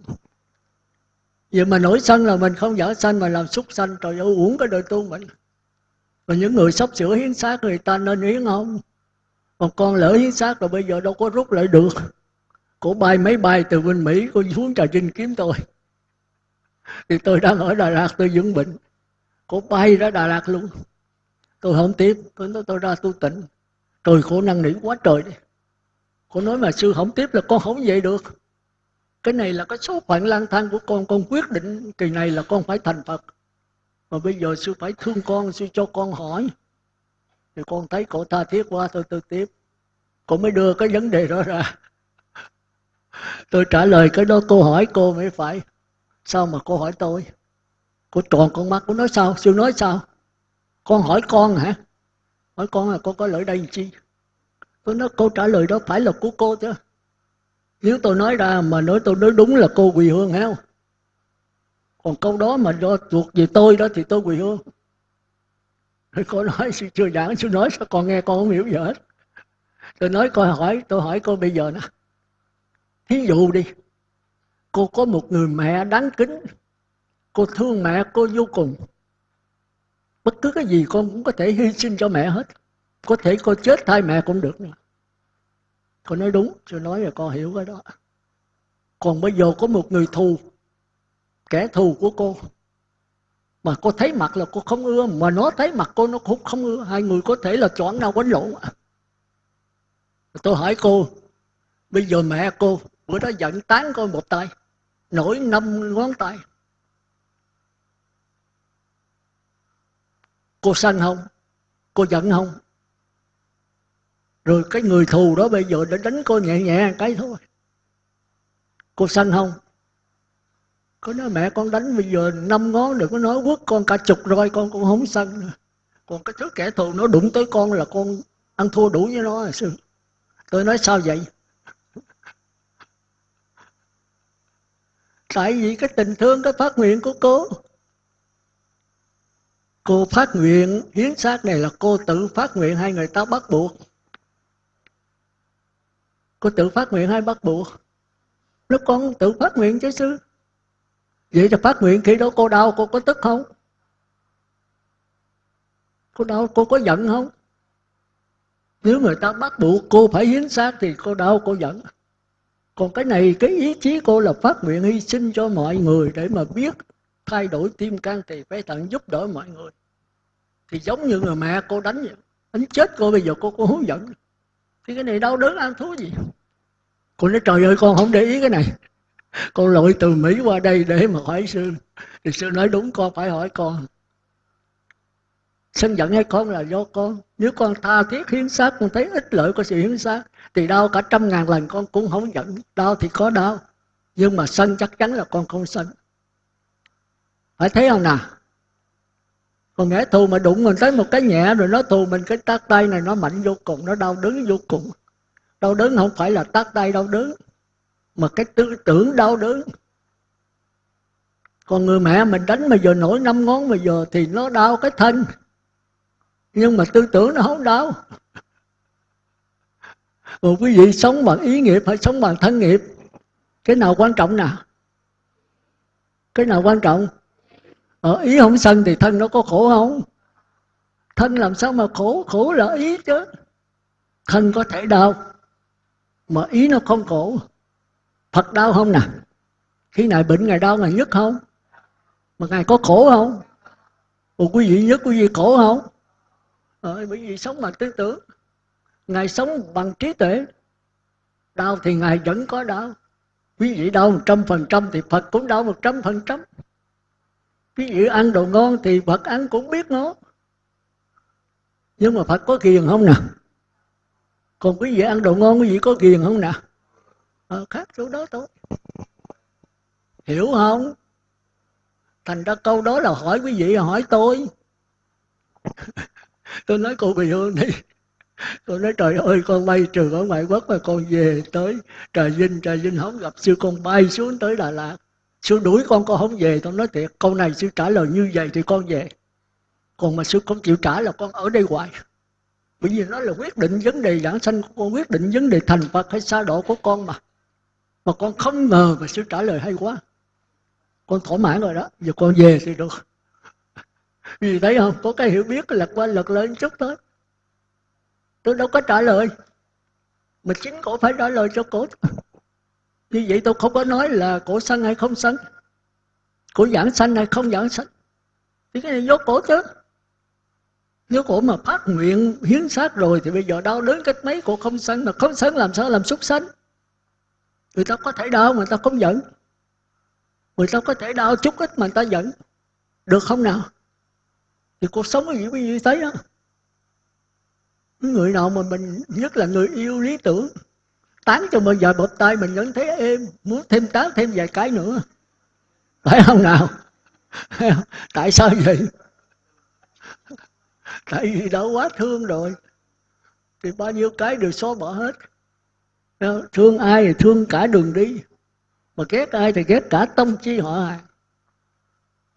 Vậy mà nổi sân là mình không dở sanh mà làm xúc sanh, trời ơi, uổng cái đời tu mình. Và những người sắp sửa hiến xác người ta nên hiến không? Còn con lỡ hiến xác rồi bây giờ đâu có rút lại được cổ bay máy bay từ bên mỹ, cô xuống trà trinh kiếm tôi. Thì tôi đang ở đà lạt, tôi dưỡng bệnh. Cổ bay ra đà lạt luôn. Tôi không tiếp. Tôi nói tôi ra tu tịnh. Trời, khổ năng nỉ quá trời đi. Cô nói mà sư không tiếp là con không vậy được. Cái này là cái số phận lang thang của con. Con quyết định kỳ này là con phải thành phật. Mà bây giờ sư phải thương con, sư cho con hỏi. Thì con thấy cổ tha thiết quá, tôi tôi tiếp. Cô mới đưa cái vấn đề đó ra tôi trả lời cái đó cô hỏi cô mới phải, sao mà cô hỏi tôi? Cô tròn con mắt, cô nói sao? Siêu nói sao? Con hỏi con hả? Hỏi con là con có lợi đây chi? Tôi nói, câu trả lời đó phải là của cô chứ. Nếu tôi nói ra mà nói tôi nói đúng là cô quỳ hương heo còn câu đó mà do thuộc về tôi đó thì tôi quỳ hương. Rồi cô nói sư chưa giảng sư nói sao con nghe con không hiểu gì hết. Tôi nói, coi hỏi, tôi hỏi cô bây giờ nè thí dụ đi, cô có một người mẹ đáng kính, cô thương mẹ cô vô cùng. Bất cứ cái gì con cũng có thể hy sinh cho mẹ hết. Có thể cô chết thay mẹ cũng được nữa. Cô nói đúng tôi nói là con hiểu cái đó. Còn bây giờ có một người thù, kẻ thù của cô, mà cô thấy mặt là cô không ưa, mà nó thấy mặt cô nó cũng không ưa. Hai người có thể là chọn nhau quánh lộn à. tôi hỏi cô, bây giờ mẹ cô bữa đó giận tán coi một tay, nổi năm ngón tay. Cô sanh không? Cô giận không? Rồi cái người thù đó bây giờ đã đánh cô nhẹ nhẹ cái thôi. Cô sanh không? Có nói mẹ con đánh bây giờ năm ngón đừng có nói quất con cả chục rồi con cũng không sân nữa. Còn cái thứ kẻ thù nó đụng tới con là con ăn thua đủ với nó sư. Tôi nói sao vậy? Tại vì cái tình thương, cái phát nguyện của cô. Cô phát nguyện, hiến xác này là cô tự phát nguyện hay người ta bắt buộc? Cô tự phát nguyện hay bắt buộc? Lúc con tự phát nguyện chứ sư. Vậy thì phát nguyện khi đó cô đau, cô có tức không? Cô đau, cô có giận không? Nếu người ta bắt buộc cô phải hiến xác thì cô đau, cô giận còn cái này, cái ý chí cô là phát nguyện hy sinh cho mọi người để mà biết thay đổi tim can thì phải tận giúp đỡ mọi người. Thì giống như người mẹ cô đánh vậy. Đánh chết cô, bây giờ cô có hướng dẫn. Thì cái này đau đớn ăn thú gì? Cô nói, trời ơi, con không để ý cái này. Con lội từ mỹ qua đây để mà hỏi sư. Thì sư nói, đúng, con phải hỏi con. Sân giận hay con là do con. Nếu con tha thiết hiến xác, con thấy ích lợi của sự hiến xác thì đau cả trăm ngàn lần con cũng không giận đau thì có đau, nhưng mà sân chắc chắn là con không sân. Phải thấy không nào? Còn nghe thù mà đụng mình tới một cái nhẹ rồi nó thù mình cái tác tay này nó mạnh vô cùng, nó đau đớn vô cùng. Đau đớn không phải là tác tay đau đớn, mà cái tư tưởng đau đớn. Còn người mẹ mình đánh mà giờ nổi năm ngón mà giờ thì nó đau cái thân, nhưng mà tư tưởng nó không đau một quý vị sống bằng ý nghiệp hay sống bằng thân nghiệp? Cái nào quan trọng nào cái nào quan trọng? Ở ý không sân thì thân nó có khổ không? Thân làm sao mà khổ? Khổ là ý chứ. Thân có thể đau mà ý nó không khổ. Phật đau không nè? Khi ngài bệnh ngài đau ngài nhất không? Mà ngài có khổ không? Ủa quý vị nhất quý vị khổ không? Ờ, bởi vì sống bằng tư tưởng ngài sống bằng trí tuệ. Đau thì ngài vẫn có đau. Quý vị đau một trăm phần trăm thì phật cũng đau một trăm phần trăm. Quý vị ăn đồ ngon thì phật ăn cũng biết ngon nhưng mà phật có kiền không nè còn quý vị ăn đồ ngon quý vị có kiền không nè ờ, khác chỗ đó thôi. Hiểu không? Thành ra câu đó là hỏi quý vị hỏi tôi. Tôi nói cô Bì hương đi con nói, trời ơi, con bay trừ ở ngoại quốc mà con về tới trà vinh trà vinh không gặp sư, con bay xuống tới đà lạt. Sư đuổi con con không về. Con nói, thiệt, câu này sư trả lời như vậy thì con về. Còn mà sư không chịu trả là con ở đây hoài. Bởi vì nó là quyết định vấn đề giảng sanh của con, quyết định vấn đề thành phật hay xa độ của con mà. Mà con không ngờ mà sư trả lời hay quá. Con thỏa mãn rồi đó. Giờ con về thì được. Vì thấy không? Có cái hiểu biết lật qua lật lên chút thôi tôi đâu có trả lời. Mà chính cổ phải trả lời cho cổ. Như vậy tôi không có nói là cổ sân hay không sân cổ giảng sanh hay không giảng sanh. Thì cái này do cổ chứ. Nếu cổ mà phát nguyện, hiến xác rồi thì bây giờ đau đớn cách mấy cổ không sân mà không sân làm sao làm súc sanh? Người ta có thể đau mà người ta không giận. Người ta có thể đau chút ít mà người ta giận. Được không nào? Thì cuộc sống cái gì quý vị thấy đó người nào mà mình nhất là người yêu lý tưởng, tán cho mình vài bập tay mình vẫn thấy êm, muốn thêm tán thêm vài cái nữa. Phải không nào? Tại sao vậy? Tại vì đã quá thương rồi. Thì bao nhiêu cái đều xóa bỏ hết. Thương ai thì thương cả đường đi. Mà ghét ai thì ghét cả tông chi họ hàng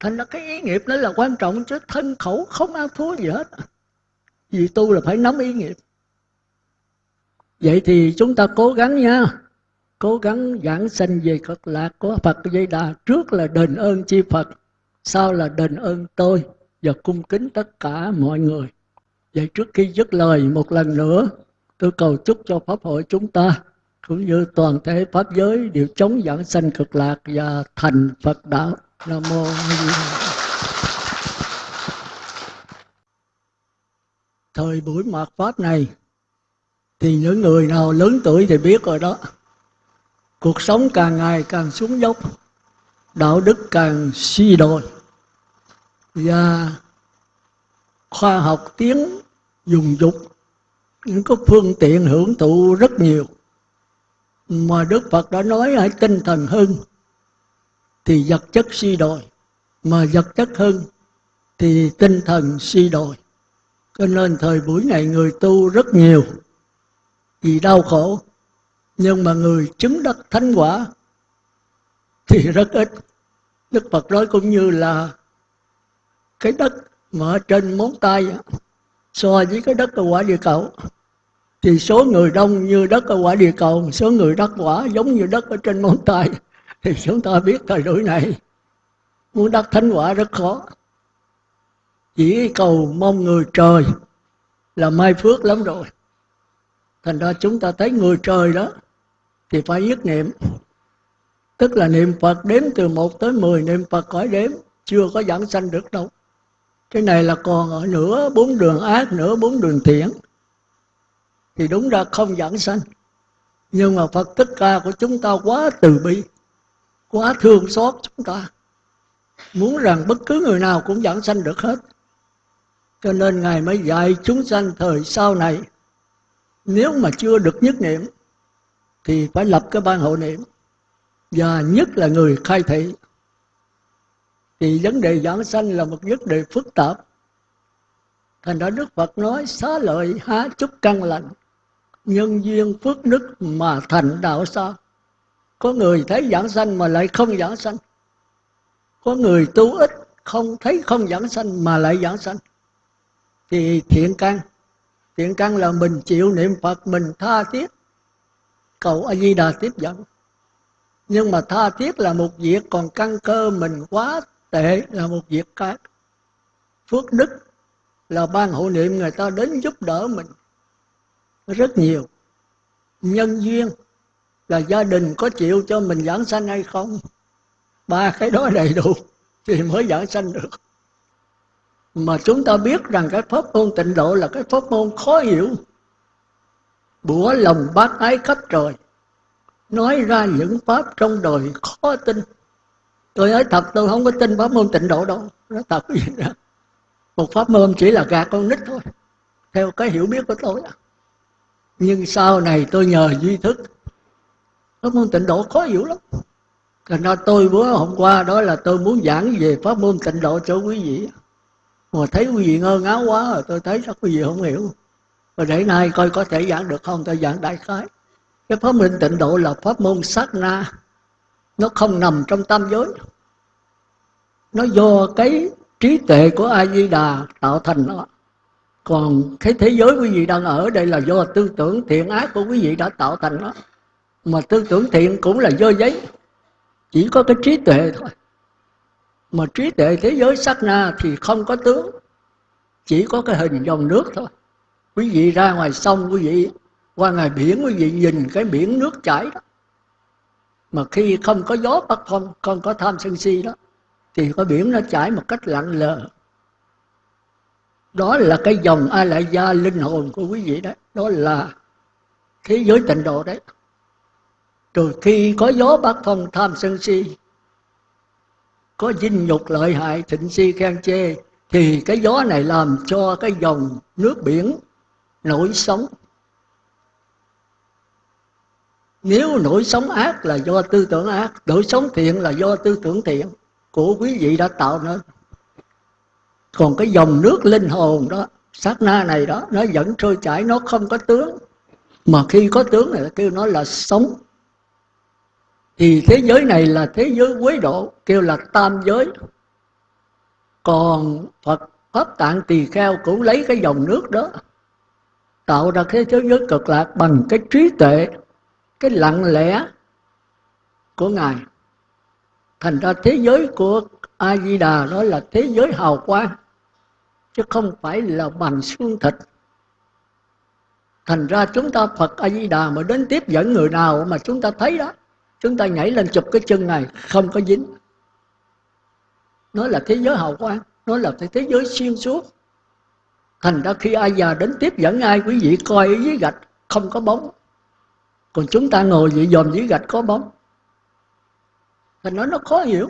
thành ra cái ý nghiệp đó là quan trọng chứ thân khẩu không ăn thua gì hết vì tu là phải nắm ý nghiệp. Vậy thì chúng ta cố gắng nha. Cố gắng giảng sanh về cực lạc của phật dây đà trước là đền ơn chi phật, sau là đền ơn tôi và cung kính tất cả mọi người. Vậy trước khi dứt lời một lần nữa, tôi cầu chúc cho pháp hội chúng ta cũng như toàn thể pháp giới đều chống giảng sanh cực lạc và thành phật đạo. Nam mô thời buổi mạt pháp này, thì những người nào lớn tuổi thì biết rồi đó. Cuộc sống càng ngày càng xuống dốc, đạo đức càng suy đồi. Và khoa học tiến dùng dục, những cái phương tiện hưởng thụ rất nhiều. Mà Đức Phật đã nói hãy tinh thần hơn, thì vật chất suy đồi. Mà vật chất hơn, thì tinh thần suy đồi cho nên thời buổi này người tu rất nhiều. Vì đau khổ. Nhưng mà người chứng đắc thánh quả thì rất ít. Đức Phật nói cũng như là cái đất mà ở trên móng tay so với cái đất ở quả địa cầu. Thì số người đông như đất ở quả địa cầu, số người đắc quả giống như đất ở trên móng tay. Thì chúng ta biết thời buổi này muốn đắc thánh quả rất khó chỉ cầu mong người trời là mai phước lắm rồi. Thành ra chúng ta thấy người trời đó thì phải nhất niệm. Tức là niệm phật đếm từ 1 tới 10 niệm phật cõi đếm, chưa có giảng sanh được đâu. Cái này là còn ở nửa bốn đường ác, nửa bốn đường thiện. Thì đúng ra không giảng sanh. Nhưng mà phật tất ca của chúng ta quá từ bi, quá thương xót chúng ta. Muốn rằng bất cứ người nào cũng giảng sanh được hết cho nên ngài mới dạy chúng sanh thời sau này, nếu mà chưa được nhất niệm, thì phải lập cái ban hộ niệm. Và nhất là người khai thị. Thì vấn đề giảng sanh là một vấn đề phức tạp. Thành ra đức phật nói, xá lợi há chút căn lành, nhân duyên phước đức mà thành đạo sao có người thấy giảng sanh mà lại không giảng sanh. Có người tu ít, không thấy không giảng sanh mà lại giảng sanh thì thiện căn. Thiện căn là mình chịu niệm phật, mình tha thiết. Cầu a di đà tiếp dẫn. Nhưng mà tha thiết là một việc, còn căn cơ mình quá tệ là một việc khác. Phước đức là ban hộ niệm người ta đến giúp đỡ mình rất nhiều. Nhân duyên là gia đình có chịu cho mình giảng sanh hay không? Ba cái đó đầy đủ thì mới giảng sanh được mà chúng ta biết rằng cái pháp môn tịnh độ là cái pháp môn khó hiểu. Bủa lòng bác ái khắp trời, nói ra những pháp trong đời khó tin. Tôi nói thật, tôi không có tin pháp môn tịnh độ đâu. Nó thật gì đó. Một pháp môn chỉ là gạt con nít thôi, theo cái hiểu biết của tôi à. nhưng sau này tôi nhờ duy thức. Pháp môn tịnh độ khó hiểu lắm. Thành ra tôi bữa hôm qua đó là tôi muốn giảng về pháp môn tịnh độ cho quý vị mà thấy quý vị ngơ ngáo quá rồi, tôi thấy chắc quý vị không hiểu. Rồi để nay coi có thể giảng được không, tôi giảng đại khái. Cái pháp môn tịnh độ là pháp môn sát na. Nó không nằm trong tam giới. Nó do cái trí tuệ của a di đà tạo thành nó. Còn cái thế giới quý vị đang ở đây là do tư tưởng thiện ác của quý vị đã tạo thành nó. Mà tư tưởng thiện cũng là do giấy. Chỉ có cái trí tuệ thôi mà trí tuệ thế giới sắc na thì không có tướng, chỉ có cái hình dòng nước thôi. Quý vị ra ngoài sông, quý vị qua ngoài biển, quý vị nhìn cái biển nước chảy đó. Mà khi không có gió bắt không không có tham sân si đó, thì có biển nó chảy một cách lặng lờ. Đó là cái dòng a lại gia linh hồn của quý vị đấy. Đó là thế giới tịnh độ đấy. Rồi khi có gió bắc phong tham sân si có dinh nhục lợi hại, thịnh si khen chê, thì cái gió này làm cho cái dòng nước biển nổi sóng. Nếu nổi sóng ác là do tư tưởng ác, nổi sóng thiện là do tư tưởng thiện của quý vị đã tạo nên. Còn cái dòng nước linh hồn đó, sát na này đó, nó vẫn trôi chảy, nó không có tướng. Mà khi có tướng này kêu nó là sống thì thế giới này là thế giới quế độ, kêu là tam giới. Còn phật, pháp tạng tỳ kheo cũng lấy cái dòng nước đó, tạo ra cái thế giới cực lạc bằng cái trí tuệ, cái lặng lẽ của ngài. Thành ra thế giới của a di đà đó là thế giới hào quang, chứ không phải là bằng xương thịt. Thành ra chúng ta phật a di đà mà đến tiếp dẫn người nào mà chúng ta thấy đó chúng ta nhảy lên chụp cái chân này, không có dính. Nó là thế giới hậu quan nó là thế giới xuyên suốt. Thành ra khi ai già đến tiếp dẫn ai, quý vị coi ở dưới gạch, không có bóng. Còn chúng ta ngồi vậy dòm dưới gạch có bóng. Thành nói nó khó hiểu.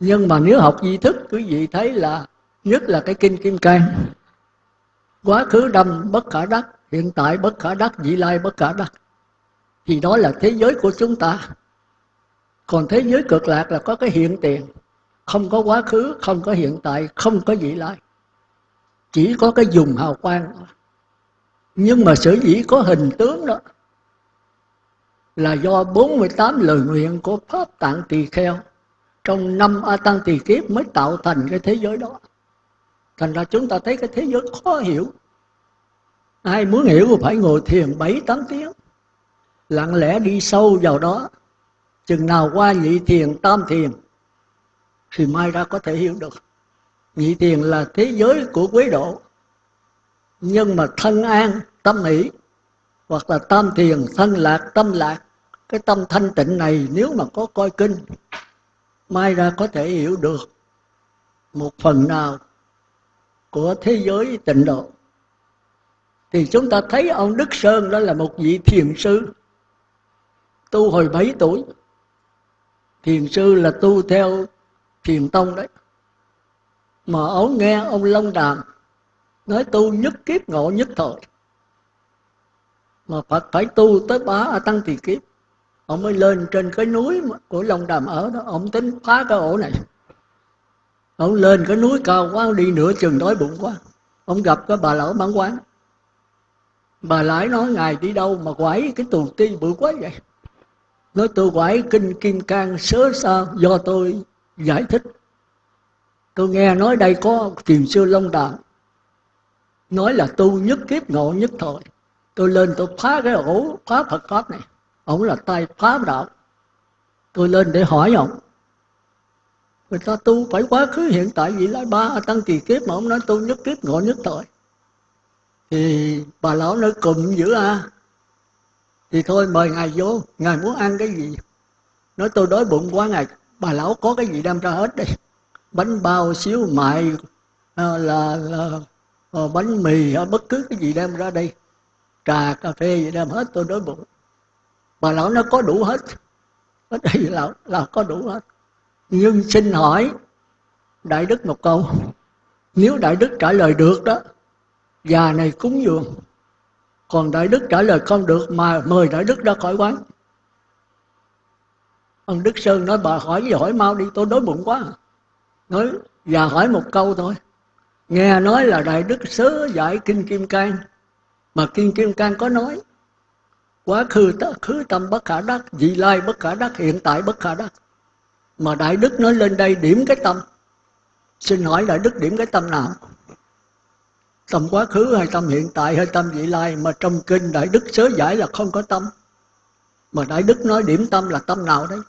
Nhưng mà nếu học di thức, quý vị thấy là nhất là cái kinh kim cang. Quá khứ đâm bất khả đắc, hiện tại bất khả đắc, vị lai bất khả đắc thì đó là thế giới của chúng ta. Còn thế giới cực lạc là có cái hiện tiền. Không có quá khứ, không có hiện tại, không có vị lai. Chỉ có cái dùng hào quang. Nhưng mà sở dĩ có hình tướng đó là do 48 lời nguyện của Pháp Tạng Tỳ Kheo trong năm A Tăng Tỳ Kiếp mới tạo thành cái thế giới đó. Thành ra chúng ta thấy cái thế giới khó hiểu. Ai muốn hiểu phải ngồi thiền 7-8 tiếng lặng lẽ đi sâu vào đó. Chừng nào qua nhị thiền, tam thiền, thì mai ra có thể hiểu được. Nhị thiền là thế giới của quế độ. Nhưng mà thân an, tâm hỷ hoặc là tam thiền, thân lạc, tâm lạc, cái tâm thanh tịnh này nếu mà có coi kinh, mai ra có thể hiểu được một phần nào của thế giới tịnh độ. Thì chúng ta thấy ông Đức Sơn đó là một vị thiền sư tu hồi 7 tuổi. Thiền sư là tu theo thiền tông đấy. Mà ông nghe ông Long Đàm nói tu nhất kiếp ngộ nhất thời. Mà Phật phải tu tới bá A Tăng Thì Kiếp. Ông mới lên trên cái núi của Long Đàm ở đó. Ông tính phá cái ổ này. Ông lên cái núi cao quá, đi nửa chừng đói bụng quá. Ông gặp cái bà lão bán quán. Bà lãi nói, ngài đi đâu mà quẩy cái tù ti bự quá vậy? Nói tôi quải kinh kim cang sớ sao do tôi giải thích. Tôi nghe nói đây có thiền sư long đàm nói là tu nhất kiếp ngộ nhất thời. Tôi lên tôi phá cái ổ, phá phật pháp này. Ổng là tay phá đạo. Tôi lên để hỏi ổng người ta tu phải quá khứ, hiện tại, vị lai ba, tăng kỳ kiếp mà ông nói tu nhất kiếp ngộ nhất thời. Thì bà lão nói cụm dữ à thì thôi mời ngài vô ngài muốn ăn cái gì? Nói tôi đói bụng quá ngài bà lão có cái gì đem ra hết đây? Bánh bao xíu mại ờ, là, là, là bánh mì bất cứ cái gì đem ra đây. Trà cà phê gì đem hết tôi đói bụng. Bà lão nó có đủ hết. Ở đây là, là có đủ hết. Nhưng xin hỏi đại đức một câu. Nếu đại đức trả lời được đó già này cúng dường còn đại đức trả lời không được mà mời đại đức ra khỏi quán. Ông đức sơn nói, bà hỏi gì hỏi mau đi, tôi đói bụng quá. Nói và hỏi một câu thôi. Nghe nói là đại đức sớ giải kinh kim cang, mà kinh kim cang có nói, quá khứ khứ tâm bất khả đắc, vị lai bất khả đắc, hiện tại bất khả đắc. Mà đại đức nói, lên đây điểm cái tâm. Xin hỏi đại đức điểm cái tâm nào? Tâm quá khứ hay tâm hiện tại hay tâm vị lai, mà trong kinh đại đức sớ giải là không có tâm. Mà đại đức nói điểm tâm là tâm nào đấy?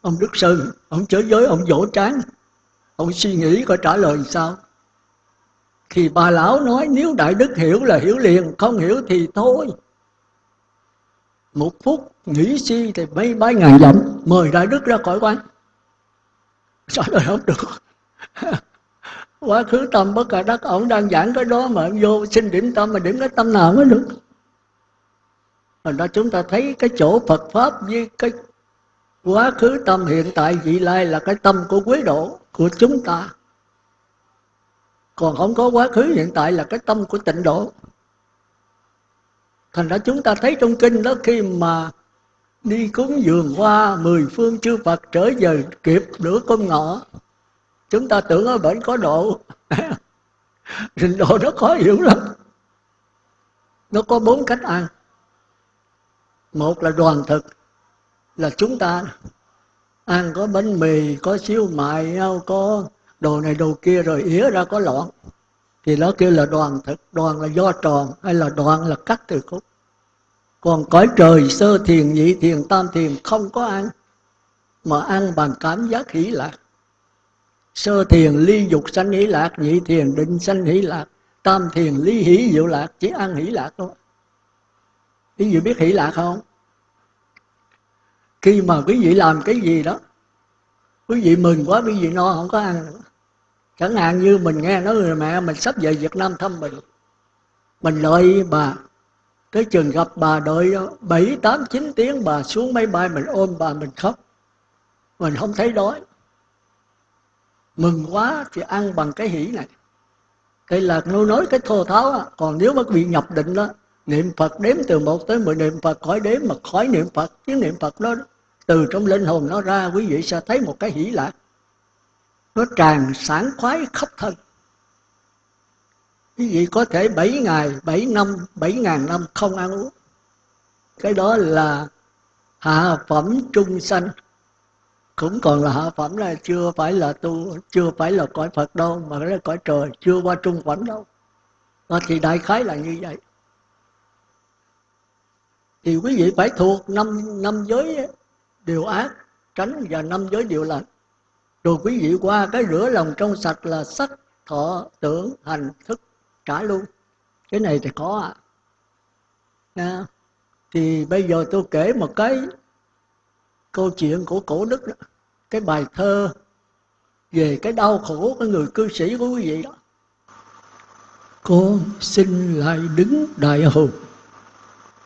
Ông đức sơn, ông chớ giới ông dỗ tráng ông suy nghĩ có trả lời sao? Thì bà lão nói, nếu đại đức hiểu là hiểu liền, không hiểu thì thôi. Một phút nghĩ suy thì mấy bái ngàn dặm, mời đại đức ra khỏi quán. Trả lời không được? quá khứ tâm, bất cả đất ổng đang giảng cái đó mà vô xin điểm tâm, mà điểm cái tâm nào mới được? Thành ra chúng ta thấy cái chỗ Phật Pháp với cái quá khứ tâm hiện tại, vị lai là cái tâm của quý độ, của chúng ta. Còn không có quá khứ hiện tại là cái tâm của tịnh độ. Thành ra chúng ta thấy trong kinh đó, khi mà đi cúng dường qua mười phương chư Phật, trở về kịp nửa con ngọ chúng ta tưởng ở bệnh có độ. Trình độ nó khó hiểu lắm. Nó có bốn cách ăn. Một là đoàn thực, là chúng ta ăn có bánh mì, có xíu mại có đồ này đồ kia rồi ỉa ra có loạn. Thì nó kêu là đoàn thực. Đoàn là do tròn hay là đoàn là cắt từ khúc. Còn cõi trời sơ thiền, nhị thiền, tam thiền không có ăn, mà ăn bằng cảm giác hỷ lạc sơ thiền ly dục sanh hỷ lạc, nhị thiền định sanh hỷ lạc, tam thiền ly hỷ diệu lạc, chỉ ăn hỷ lạc thôi. Quý vị biết hỷ lạc không? Khi mà quý vị làm cái gì đó, quý vị mừng quá, quý vị no, không có ăn nữa. Chẳng hạn như mình nghe nói người mẹ mình sắp về Việt Nam thăm mình. Mình đợi bà, tới chừng gặp bà đợi bảy tám chín tiếng, bà xuống máy bay mình ôm bà mình khóc. Mình không thấy đói mừng quá thì ăn bằng cái hỷ này đây là nó nói cái thô tháo á. còn nếu mà bị nhập định đó niệm phật đếm từ một tới mười niệm phật khỏi đếm mà khỏi niệm phật chứ niệm phật đó từ trong linh hồn nó ra quý vị sẽ thấy một cái hỷ lạc nó tràn sáng khoái khắp thân quý vị có thể 7 ngày, 7 năm, 7 ngàn năm không ăn uống. Cái đó là hạ phẩm trung sanh. Cũng còn là hạ phẩm là chưa phải là tu, chưa phải là cõi Phật đâu, mà là cõi trời, chưa qua trung phẩm đâu. à, thì đại khái là như vậy. Thì quý vị phải thuộc năm năm giới điều ác, tránh và năm giới điều lành. rồi quý vị qua cái rửa lòng trong sạch là sắc thọ tưởng hành thức trả luôn cái này thì có à. thì bây giờ tôi kể một cái câu chuyện của cổ đức đó cái bài thơ về cái đau khổ của người cư sĩ của quý vị đó. Con xin lại đứng đại hùng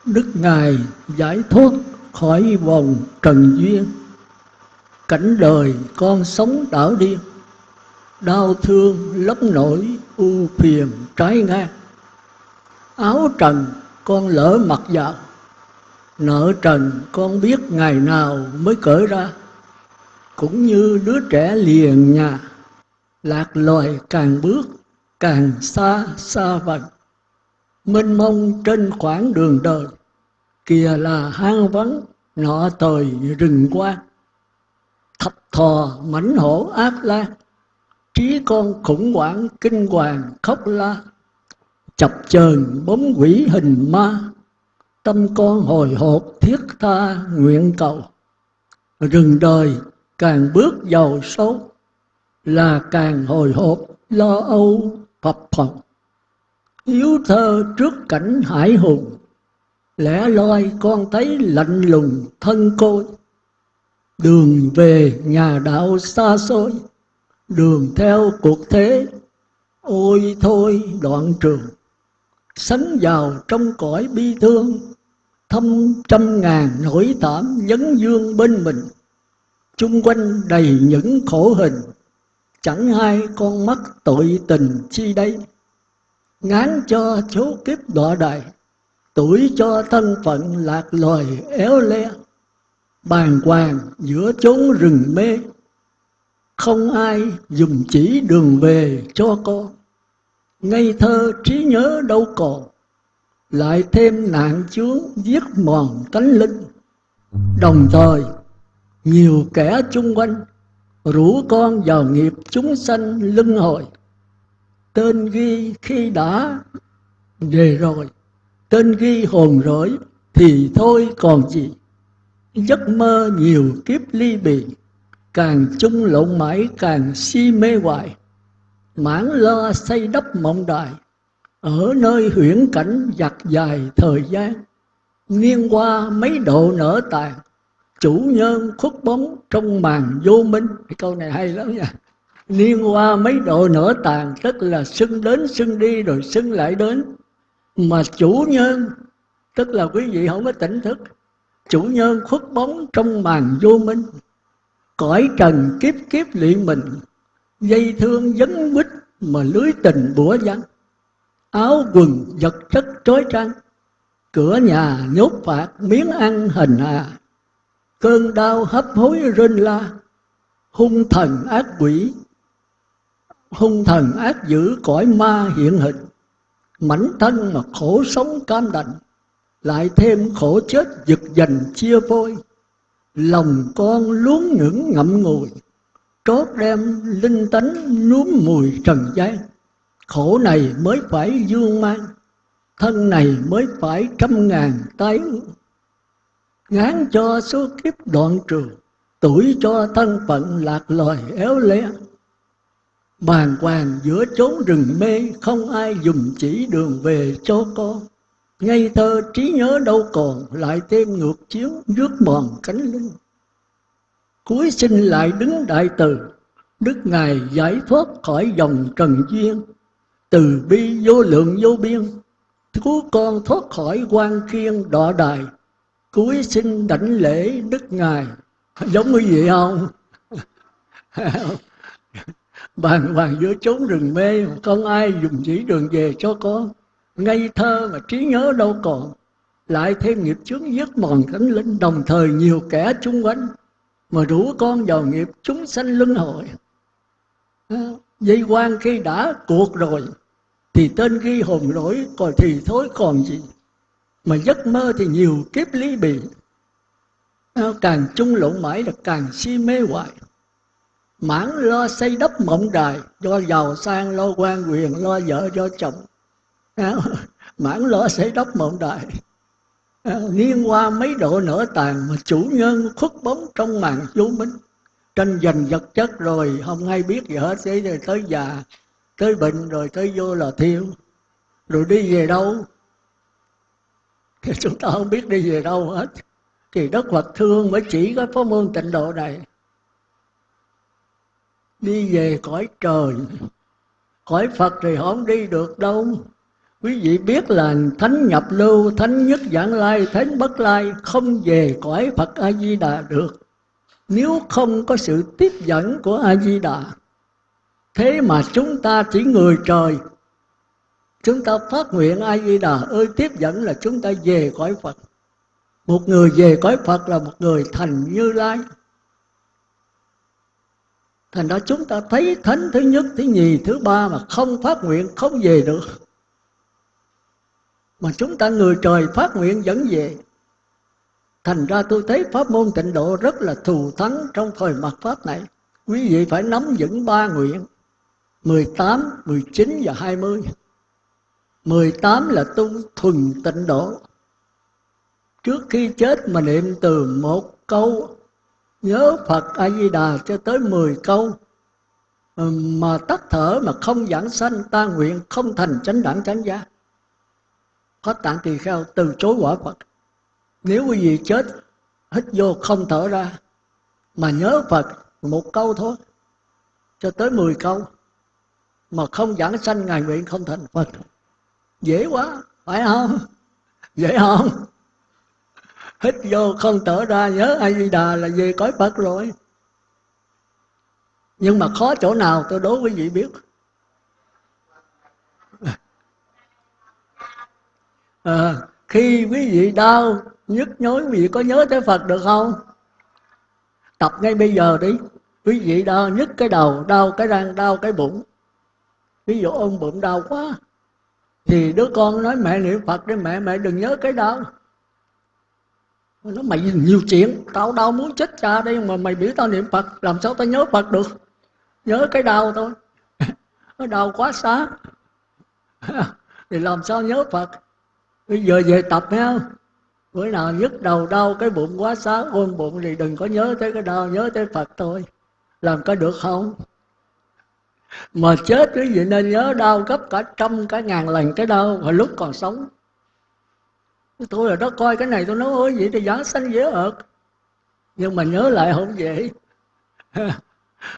đức ngài giải thoát khỏi vòng trần duyên. Cảnh đời con sống đảo điên đau thương lấp nổi u phiền trái ngang. Áo trần con lỡ mặt dạo nợ trần con biết ngày nào mới cởi ra cũng như đứa trẻ liền nhà, lạc loài càng bước càng xa xa vần. Mênh mông trên khoảng đường đời, kìa là hang vắng nọ tời rừng quan thập thò mảnh hổ ác lan trí con khủng hoảng kinh hoàng khóc la. Chập chờn bóng quỷ hình ma, tâm con hồi hộp thiết tha nguyện cầu. Rừng đời càng bước vào sâu là càng hồi hộp, lo âu phập phồng yếu thơ trước cảnh hải hùng, lẻ loi con thấy lạnh lùng thân côi. Đường về nhà đạo xa xôi, đường theo cuộc thế, ôi thôi đoạn trường. Sánh vào trong cõi bi thương, thâm trăm ngàn nỗi thảm vấn dương bên mình chung quanh đầy những khổ hình, chẳng hai con mắt tội tình chi đây. Ngán cho số kiếp đọa đài, tuổi cho thân phận lạc loài éo le. Bàng hoàng giữa chốn rừng mê, không ai dùng chỉ đường về cho con ngây thơ trí nhớ đâu còn, lại thêm nạn chướng giết mòn tánh linh. Đồng thời nhiều kẻ chung quanh rủ con vào nghiệp chúng sanh lưng hồi. Tên ghi khi đã về rồi, tên ghi hồn rỗi thì thôi còn gì. Giấc mơ nhiều kiếp ly bì, càng chung lộn mãi càng si mê hoài. Mãn lo xây đắp mộng đài, ở nơi huyễn cảnh giặt dài thời gian. Niên qua mấy độ nở tàn chủ nhân khuất bóng trong màn vô minh. Cái câu này hay lắm nha. Niên qua mấy độ nở tàn, tức là xưng đến xưng đi rồi xưng lại đến. Mà chủ nhân, tức là quý vị không có tỉnh thức, chủ nhân khuất bóng trong màn vô minh. Cõi trần kiếp kiếp luyện mình, dây thương dấn bích mà lưới tình bủa vắng. Áo quần vật chất trói trăng cửa nhà nhốt phạt miếng ăn hình hà cơn đau hấp hối rên la. Hung thần ác quỷ. Hung thần ác dữ cõi ma hiện hình. Mảnh thân mà khổ sống cam đành. Lại thêm khổ chết giật dành chia phôi lòng con luống ngưỡng ngậm ngùi. Trót đem linh tánh núm mùi trần gian. Khổ này mới phải dương mang. Thân này mới phải trăm ngàn tái ngán cho số kiếp đoạn trường, tuổi cho thân phận lạc loài éo le. Bàn hoàng giữa chốn rừng mê, không ai dùng chỉ đường về cho con ngây thơ trí nhớ đâu còn, lại thêm ngược chiếu rước mòn cánh linh. Cuối sinh lại đứng đại từ, đức ngài giải thoát khỏi dòng trần duyên. Từ bi vô lượng vô biên cứu con thoát khỏi quan khiên đọa đài cuối sinh đảnh lễ đức ngài. Giống như vậy không? Bàn hoàng giữa chốn rừng mê, không ai dùng chỉ đường về cho con ngây thơ mà trí nhớ đâu còn. Lại thêm nghiệp chướng giết mòn cánh linh, đồng thời nhiều kẻ chung quanh. Mà rủ con vào nghiệp, chúng sanh luân hồi. À, dây quan khi đã cuộc rồi, thì tên ghi hồn lỗi, còn thì thối còn gì? Mà giấc mơ thì nhiều kiếp lý bì. Càng chung lộn mãi là càng si mê hoài. Mãn lo xây đắp mộng đài, do giàu sang lo quan quyền, lo vợ cho chồng. Mãn lo xây đắp mộng đài. Niên qua mấy độ nở tàn, mà chủ nhân khuất bóng trong màn vô minh. Tranh giành vật chất rồi, không ai biết gì hết. Thế rồi tới già, tới bệnh rồi tới vô là thiêu. Rồi đi về đâu? Thì chúng ta không biết đi về đâu hết. Thì Đức Phật thương mới chỉ có pháp môn tịnh độ này. Đi về cõi trời. Cõi Phật thì không đi được đâu. Quý vị biết là thánh nhập lưu, thánh nhất giảng lai, thánh bất lai không về cõi Phật A Di Đà được. Nếu không có sự tiếp dẫn của A Di Đà thế mà chúng ta chỉ người trời chúng ta phát nguyện A Di Đà ơi tiếp dẫn là chúng ta về cõi Phật. Một người về cõi Phật là một người thành Như Lai. Thành ra chúng ta thấy thánh thứ nhất thứ nhì thứ ba mà không phát nguyện không về được. Mà chúng ta người trời phát nguyện dẫn về. Thành ra tôi thấy pháp môn tịnh độ rất là thù thắng trong thời mặt pháp này. Quý vị phải nắm vững ba nguyện 18, 19 và 20 18 là tu thuần tịnh độ. Trước khi chết mà niệm từ một câu, Nhớ Phật A-di-đà cho tới 10 câu. Ừ, mà tắt thở mà không giảng sanh, ta nguyện Không thành chánh đẳng chánh giác. Có tạng tỳ kheo từ chối quả Phật. Nếu quý vị chết, Hít vô không thở ra, Mà nhớ Phật một câu thôi, Cho tới 10 câu. Mà không giảng sanh, Ngài nguyện không thành Phật. Dễ quá, phải không? Dễ không? Hít vô không thở ra nhớ A Di Đà là về cõi Phật rồi. Nhưng mà khó chỗ nào tôi đố quý vị biết. À, khi quý vị đau, nhức nhối quý vị có nhớ tới Phật được không? Tập ngay bây giờ đi. Quý vị đau nhức cái đầu, đau cái răng, đau cái bụng. Ví dụ ôm bụng đau quá thì đứa con nói, mẹ niệm phật đi, mẹ mẹ đừng nhớ cái đau nó mày nhiều chuyện, tao đau muốn chết cha đây mà mày biểu tao niệm phật, làm sao tao nhớ phật được? Nhớ cái đau thôi. Nó đau quá xá. Thì làm sao nhớ phật? Bây giờ về tập ha bữa nào nhức đầu đau cái bụng quá xá, ôm bụng thì đừng có nhớ tới cái đau, nhớ tới phật thôi. Làm có được không? Mà chết quý vị nên nhớ đau gấp cả trăm, cả ngàn lần cái đau hồi lúc còn sống. Tôi là đó coi cái này, tôi nói, ôi, vậy thì giảng sanh dễ ợt nhưng mà nhớ lại không dễ.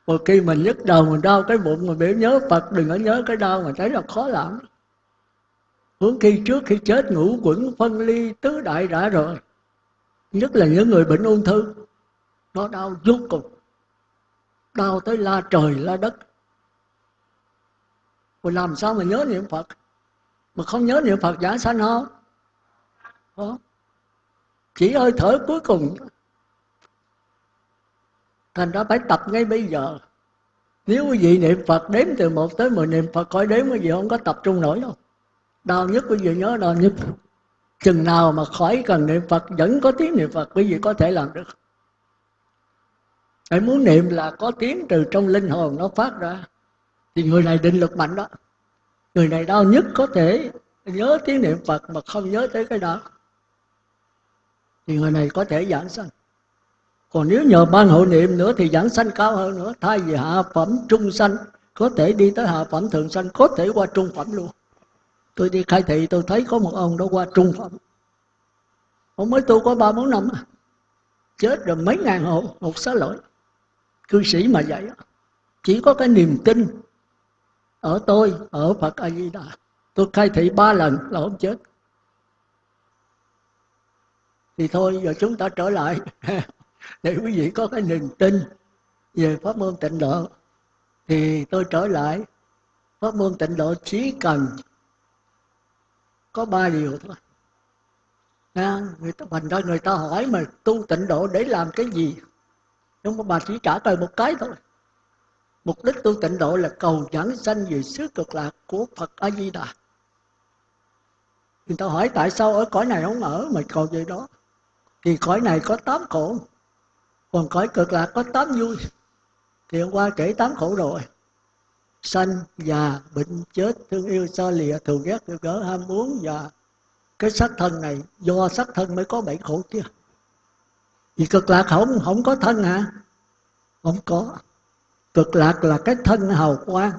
Một khi mình nhức đầu, mình đau cái bụng mà biểu nhớ phật, đừng có nhớ cái đau mà thấy là khó lắm huống khi trước khi chết ngủ quẩn phân ly, tứ đại đã rồi. Nhất là những người bệnh ung thư, nó đau vô cùng. Đau tới la trời, la đất rồi làm sao mà nhớ niệm Phật? Mà không nhớ niệm Phật giả sanh không Không Chỉ hơi thở cuối cùng. Thành ra phải tập ngay bây giờ. Nếu quý vị niệm Phật, đếm từ 1 tới 10 niệm Phật khỏi đếm quý vị không có tập trung nổi đâu. Đau nhất quý vị nhớ đau nhất. Chừng nào mà khỏi cần niệm Phật, Vẫn có tiếng niệm Phật, quý vị có thể làm được. Hãy muốn niệm là có tiếng từ trong linh hồn nó phát ra thì người này định lực mạnh đó. Người này đau nhất có thể nhớ tiếng niệm phật mà không nhớ tới cái đó. Thì người này có thể giảng sanh. Còn nếu nhờ ban hội niệm nữa thì giảng sanh cao hơn nữa. Thay vì hạ phẩm trung sanh, có thể đi tới hạ phẩm thượng sanh, có thể qua trung phẩm luôn. Tôi đi khai thị, tôi thấy có một ông đó qua trung phẩm. Ông mới tu có ba bốn năm chết rồi mấy ngàn hộ, một xá lỗi. Cư sĩ mà vậy chỉ có cái niềm tin ở tôi ở phật a di đà tôi khai thị ba lần là không chết. Thì thôi giờ chúng ta trở lại. Để quý vị có cái niềm tin về pháp môn tịnh độ thì tôi trở lại. Pháp môn tịnh độ chỉ cần có ba điều thôi. À, người ta thành ra người ta hỏi mà tu tịnh độ để làm cái gì? Nhưng mà bà chỉ trả lời một cái thôi. Mục đích tu tịnh độ là cầu giảng sanh về xứ cực lạc của Phật A-di-đà. Người ta hỏi tại sao ở cõi này không ở mà cầu về đó. Thì cõi này có tám khổ. Còn cõi cực lạc có tám vui. Thì hôm qua kể tám khổ rồi. Sanh, già, bệnh, chết, thương yêu, xa lìa, thù ghét, thù gỡ, ham muốn và cái sắc thân này do sắc thân mới có bảy khổ kia. Vì cực lạc không không có thân hả? không có cực lạc là cái thân hào quang.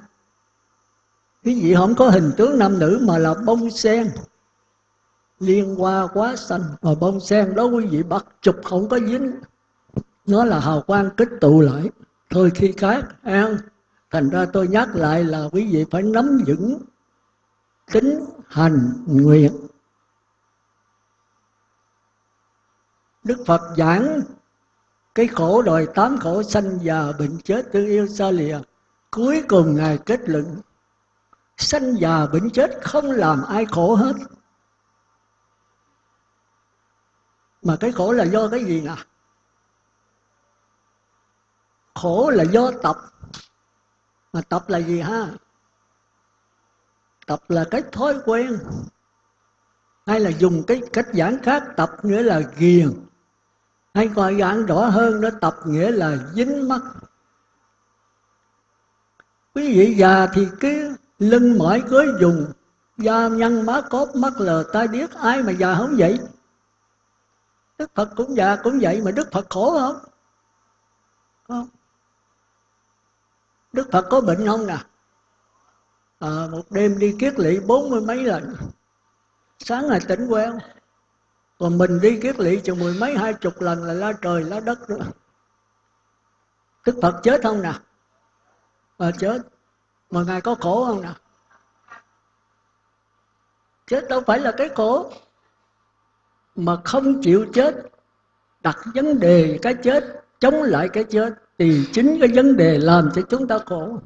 Quý vị không có hình tướng nam nữ mà là bông sen. Liên hoa quá xanh mà bông sen đó quý vị bắt chụp không có dính. Nó là hào quang kích tụ lại. Thôi khi khác, an. Thành ra tôi nhắc lại là quý vị phải nắm vững tính hành nguyện. Đức phật giảng cái khổ đòi tám khổ sanh già bệnh chết tương yêu xa lìa. Cuối cùng ngài kết luận, sanh già bệnh chết không làm ai khổ hết. Mà cái khổ là do cái gì nè? Khổ là do tập. Mà tập là gì ha? Tập là cái thói quen, hay là dùng cái cách giảng khác, tập nghĩa là ghiền hay gọi giảng rõ hơn nó tập nghĩa là dính mắt. Quý vị già thì cái lưng mỏi cưới dùng da nhăn má cốt mắt lờ tai điếc ai mà già không vậy? Đức phật cũng già cũng vậy mà đức phật khổ không? Không? Đức phật có bệnh không nè? À, một đêm đi kiết lỵ bốn mươi mấy lần. Sáng ngày tỉnh quen còn mình đi kiết lỵ chừng mười mấy, hai chục lần là la trời, la đất nữa đức phật chết không nè? Mà chết. Mà ngài có khổ không nè? Chết đâu phải là cái khổ. Mà không chịu chết, đặt vấn đề cái chết, chống lại cái chết, thì chính cái vấn đề làm cho chúng ta khổ.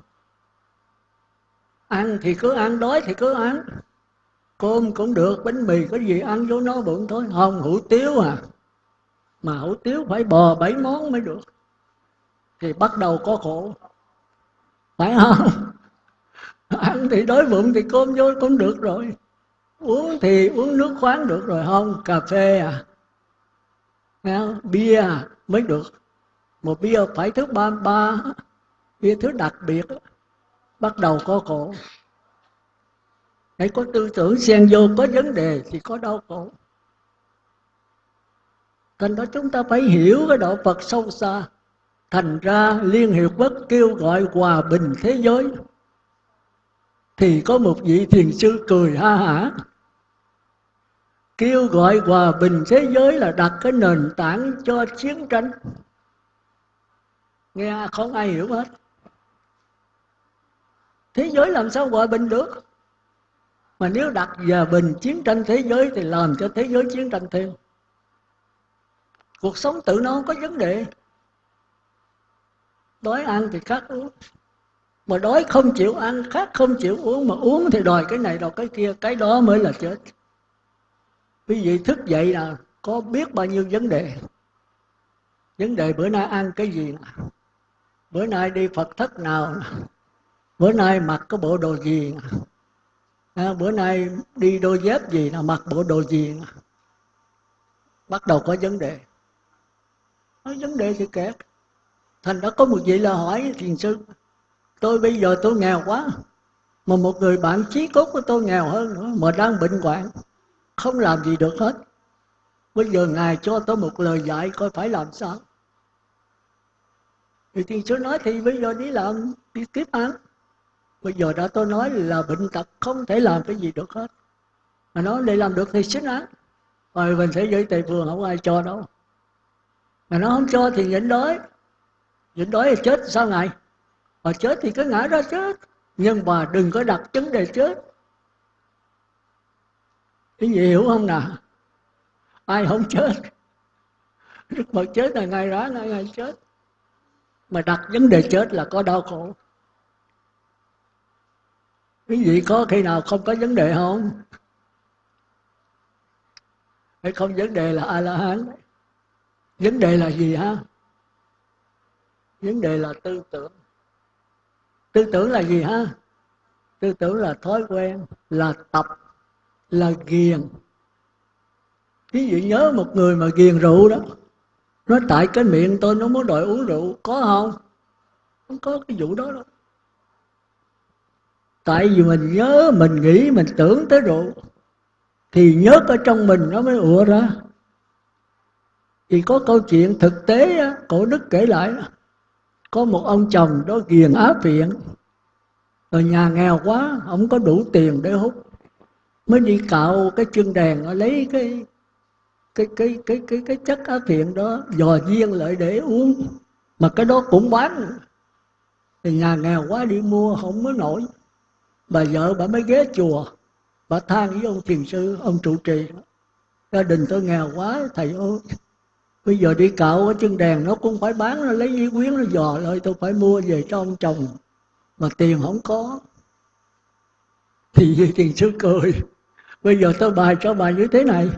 Ăn thì cứ ăn, đói thì cứ ăn cơm cũng được bánh mì có gì ăn vô nó bụng thôi. Không hủ tiếu à. Mà hủ tiếu phải bò bảy món mới được. Thì bắt đầu có khổ. Phải không? Ăn thì đói bụng thì cơm vô cũng được rồi. Uống thì uống nước khoáng được rồi. Không cà phê à. Nghe bia à, mới được. Một bia phải thứ ba ba bia thứ đặc biệt bắt đầu có khổ hãy có tư tưởng xen vô, có vấn đề thì có đau khổ. Thành đó chúng ta phải hiểu cái đạo phật sâu xa. Thành ra liên hiệp quốc kêu gọi hòa bình thế giới. Thì có một vị thiền sư cười ha hả. Kêu gọi hòa bình thế giới là đặt cái nền tảng cho chiến tranh. Nghe không ai hiểu hết. Thế giới làm sao hòa bình được? Mà nếu đặt giờ bình chiến tranh thế giới thì làm cho thế giới chiến tranh thêm. Cuộc sống tự nó không có vấn đề. Đói ăn thì khát uống. Mà đói không chịu ăn, khát không chịu uống, mà uống thì đòi cái này đòi cái kia, cái đó mới là chết. Quý vị thức dậy là có biết bao nhiêu vấn đề. Vấn đề bữa nay ăn cái gì nào? bữa nay đi phật thất nào bữa nay mặc cái bộ đồ gì nào? À, bữa nay đi đôi dép gì là mặc bộ đồ gì nào. bắt đầu có vấn đề. Nói vấn đề thì kẹt. Thành đã có một vị là hỏi thiền sư tôi bây giờ tôi nghèo quá mà một người bạn chí cốt của tôi nghèo hơn nữa mà đang bệnh hoạn không làm gì được hết. Bây giờ ngài cho tôi một lời dạy coi phải làm sao? Thì thiền sư nói thì bây giờ đi làm đi tiếp ăn bây giờ đã tôi nói là bệnh tật không thể làm cái gì được hết. Mà nói để làm được thì xứng án. Rồi mình sẽ giới tây phương không ai cho đâu. Mà nó không cho thì nhịn đói. Nhịn đói thì chết, sao ngày mà chết thì cứ ngã ra chết. Nhưng mà đừng có đặt vấn đề chết. Cái gì hiểu không nào? Ai không chết? Đức phật chết là ngày đó ngày ngày chết. Mà đặt vấn đề chết là có đau khổ quý vị có khi nào không có vấn đề không? Hay không, vấn đề là a la hán vấn đề là gì ha vấn đề là tư tưởng. Tư tưởng là gì ha tư tưởng là thói quen, là tập, là ghiền. Ví dụ nhớ một người mà ghiền rượu đó nó tại cái miệng tôi nó muốn đòi uống rượu, có không? Không có cái vụ đó đâu tại vì mình nhớ mình nghĩ mình tưởng tới rượu thì nhớ ở trong mình nó mới ùa ra. Thì có câu chuyện thực tế á, cổ đức kể lại đó. có một ông chồng đó ghiền á phiện. Rồi nhà nghèo quá không có đủ tiền để hút. Mới đi cạo cái chân đèn lấy cái cái cái cái cái cái chất á phiện đó dò riêng lại để uống. Mà cái đó cũng bán. Thì nhà nghèo quá đi mua không mới nổi bà vợ bà mới ghé chùa. Bà than với ông thiền sư, ông trụ trì. Gia đình tôi nghèo quá, thầy ơi. Bây giờ đi cạo ở chân đèn, nó cũng phải bán, nó lấy giấy quyến, nó dò lại, tôi phải mua về cho ông chồng. Mà tiền không có. Thì thiền sư cười, bây giờ tôi bài cho bà như thế này.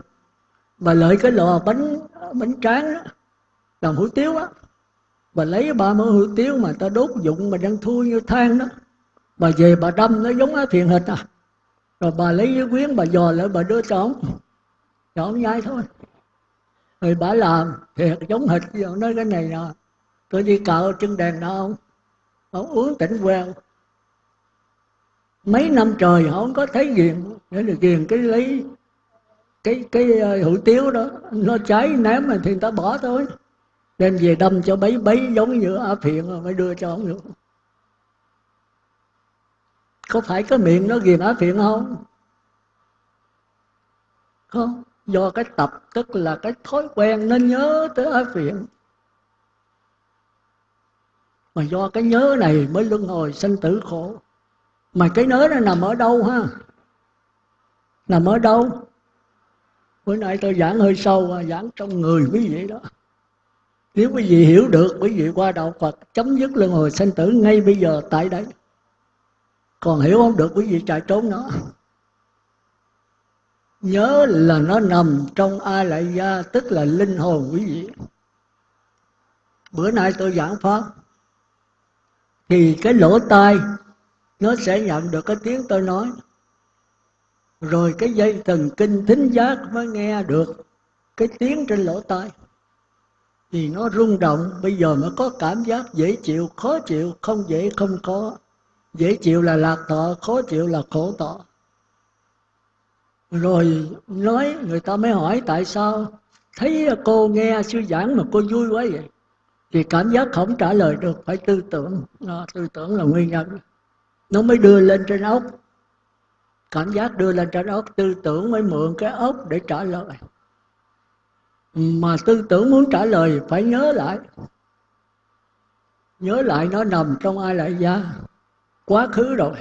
Bà lợi cái lò bánh bánh tráng đó, làm hủ tiếu á. Bà lấy ba mươi hủ tiếu mà ta đốt dụng mà đang thui như than đó bà về bà đâm nó giống á, thiền hịch à. Rồi bà lấy cái quyến, bà dò lại, bà đưa cho ông. Cho ông nhai thôi. Rồi bà làm thiệt giống hịch giờ nói cái này nè, tôi đi cạo chân đèn đó ông. Ông uống tỉnh queo. Mấy năm trời không có thấy ghiền để được ghiền cái lấy cái cái ờ, hủ tiếu đó, nó cháy, ném mà thì người ta bỏ thôi. Đem về đâm cho bấy bấy giống như á phiện rồi mới đưa cho ông được có phải cái miệng nó ghiền ái phiện không? Không. Do cái tập, tức là cái thói quen nên nhớ tới ái phiện mà do cái nhớ này mới luân hồi sanh tử khổ. Mà cái nhớ nó nằm ở đâu ha? Nằm ở đâu? Bữa nay tôi giảng hơi sâu à, giảng trong người quý vị đó. Nếu quý vị hiểu được, quý vị qua đạo Phật, chấm dứt luân hồi sanh tử ngay bây giờ, tại đây còn hiểu không được quý vị chạy trốn nó? Nhớ là nó nằm trong a lại gia tức là linh hồn quý vị. Bữa nay tôi giảng pháp, thì cái lỗ tai, nó sẽ nhận được cái tiếng tôi nói. Rồi cái dây thần kinh thính giác mới nghe được cái tiếng trên lỗ tai. Thì nó rung động, bây giờ mới có cảm giác dễ chịu, khó chịu, không dễ, không có dễ chịu là lạc thọ khó chịu là khổ thọ rồi nói người ta mới hỏi tại sao thấy cô nghe sư giảng mà cô vui quá vậy? Thì cảm giác không trả lời được phải tư tưởng. À, tư tưởng là nguyên nhân. Nó mới đưa lên trên ốc. Cảm giác đưa lên trên ốc tư tưởng mới mượn cái ốc để trả lời. Mà tư tưởng muốn trả lời phải nhớ lại. Nhớ lại nó nằm trong ai lại gia quá khứ rồi.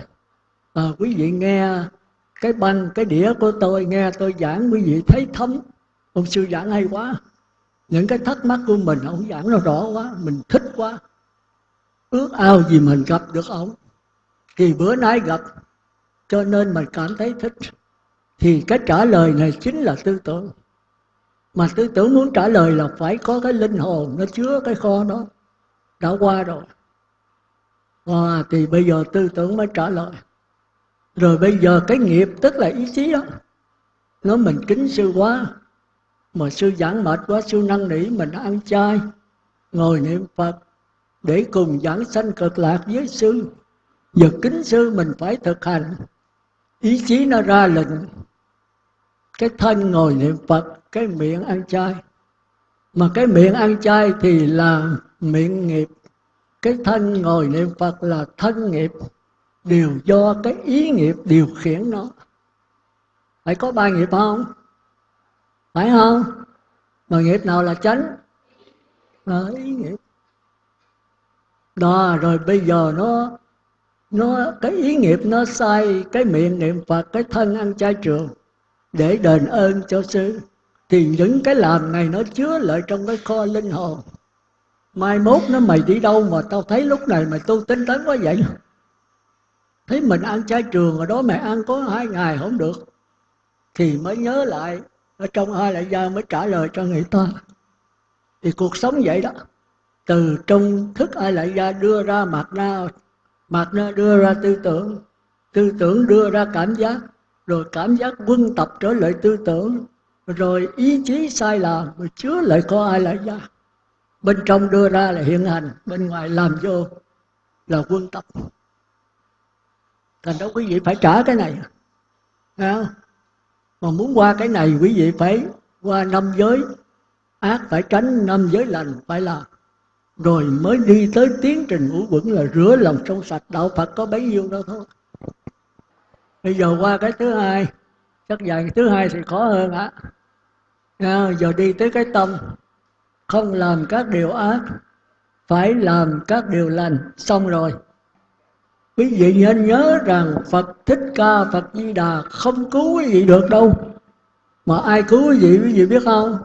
À, quý vị nghe cái băng cái đĩa của tôi nghe tôi giảng quý vị thấy thấm. Ông sư giảng hay quá. Những cái thắc mắc của mình ông giảng nó rõ quá mình thích quá. Ước ao gì mình gặp được ông. Thì bữa nay gặp cho nên mình cảm thấy thích. Thì cái trả lời này chính là tư tưởng. Mà tư tưởng muốn trả lời là phải có cái linh hồn nó chứa cái kho đó. Đã qua rồi à, thì bây giờ tư tưởng mới trả lời. Rồi bây giờ cái nghiệp tức là ý chí đó nó mình kính sư quá. Mà sư giảng mệt quá sư năn nỉ mình ăn chay ngồi niệm phật để cùng giảng sanh cực lạc với sư. Giờ kính sư mình phải thực hành. Ý chí nó ra lệnh. Cái thân ngồi niệm phật cái miệng ăn chay. Mà cái miệng ăn chay thì là miệng nghiệp cái thân ngồi niệm phật là thân nghiệp. Đều do cái ý nghiệp điều khiển nó. Phải có ba nghiệp không? Phải không? Mà nghiệp nào là chánh? Là ý nghiệp. Đó, rồi bây giờ nó nó, cái ý nghiệp nó sai cái miệng niệm phật, cái thân ăn chay trường để đền ơn cho sư. Thì những cái làm này nó chứa lại trong cái kho linh hồn mai mốt nó mày đi đâu mà tao thấy lúc này mày tu tinh tấn quá vậy? Thấy mình ăn chay trường ở đó, mày ăn có hai ngày không được. Thì mới nhớ lại, ở trong ai lại ra mới trả lời cho người ta. Thì cuộc sống vậy đó. Từ trong thức ai lại ra đưa ra mặt na mặt na đưa ra tư tưởng tư tưởng đưa ra cảm giác, rồi cảm giác quân tập trở lại tư tưởng, rồi ý chí sai lầm, rồi chứa lại có ai lại ra bên trong đưa ra là hiện hành bên ngoài làm vô là quân tập. Thành đó quý vị phải trả cái này. À, mà muốn qua cái này quý vị phải qua năm giới. Ác phải tránh năm giới lành phải làm rồi mới đi tới tiến trình ngũ quẩn là rửa lòng trong sạch. Đạo phật có bấy nhiêu đó thôi. Bây giờ qua cái thứ hai chắc dạy thứ hai thì khó hơn á. À, giờ đi tới cái tâm không làm các điều ác phải làm các điều lành. Xong rồi. Quý vị nên nhớ rằng phật thích ca phật di đà không cứu quý vị được đâu. Mà ai cứu quý vị quý vị biết không?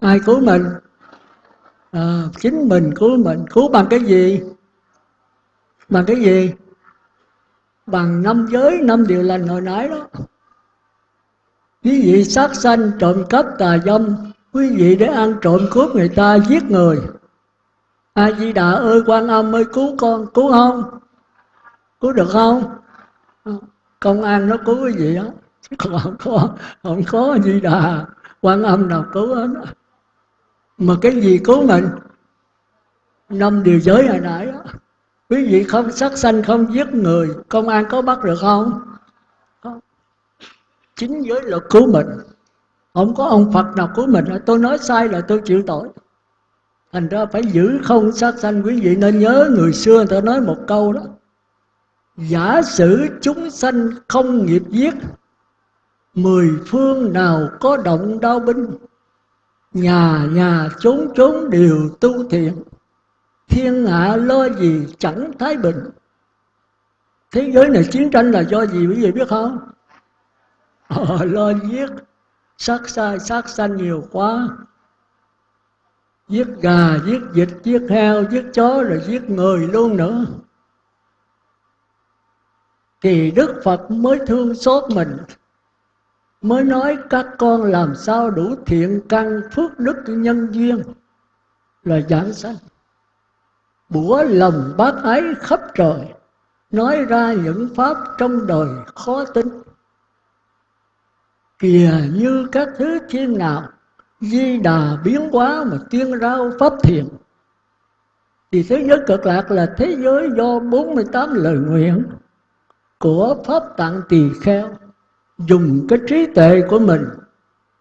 Ai cứu mình? À, chính mình cứu mình. Cứu bằng cái gì? Bằng cái gì? Bằng năm giới năm điều lành hồi nãy đó. Quý vị sát sanh trộm cắp tà dâm quý vị để ăn trộm cướp người ta giết người. A di đà ơi, quan âm ơi, cứu con, cứu không cứu được không? Công an nó cứu cái gì đó còn không có không có di đà. Quan âm nào cứu hết. Mà cái gì cứu mình? Năm điều giới hồi nãy đó quý vị không sát sanh, không giết người, công an có bắt được không? Không chính giới luật cứu mình không có ông phật nào của mình tôi nói sai là tôi chịu tội. Thành ra phải giữ không sát sanh quý vị. Nên nhớ người xưa người ta nói một câu đó. Giả sử chúng sanh không nghiệp giết mười phương nào có động đau binh nhà nhà chốn chốn đều tu thiện. Thiên hạ lo gì chẳng thái bình thế giới này chiến tranh là do gì quý vị biết không? Ờ, lo giết sát sai, sát sanh nhiều quá. Giết gà, giết vịt, giết heo, giết chó rồi giết người luôn nữa. Thì đức phật mới thương xót mình, mới nói các con làm sao đủ thiện căn phước đức nhân duyên. Là giảng sanh, bủa lòng bác ái khắp trời, nói ra những pháp trong đời khó tính kìa, như các thứ thiên nào di đà biến hóa mà tuyên rao pháp thiện. Thì thế giới cực lạc là thế giới do 48 lời nguyện của pháp tạng tỳ kheo dùng cái trí tuệ của mình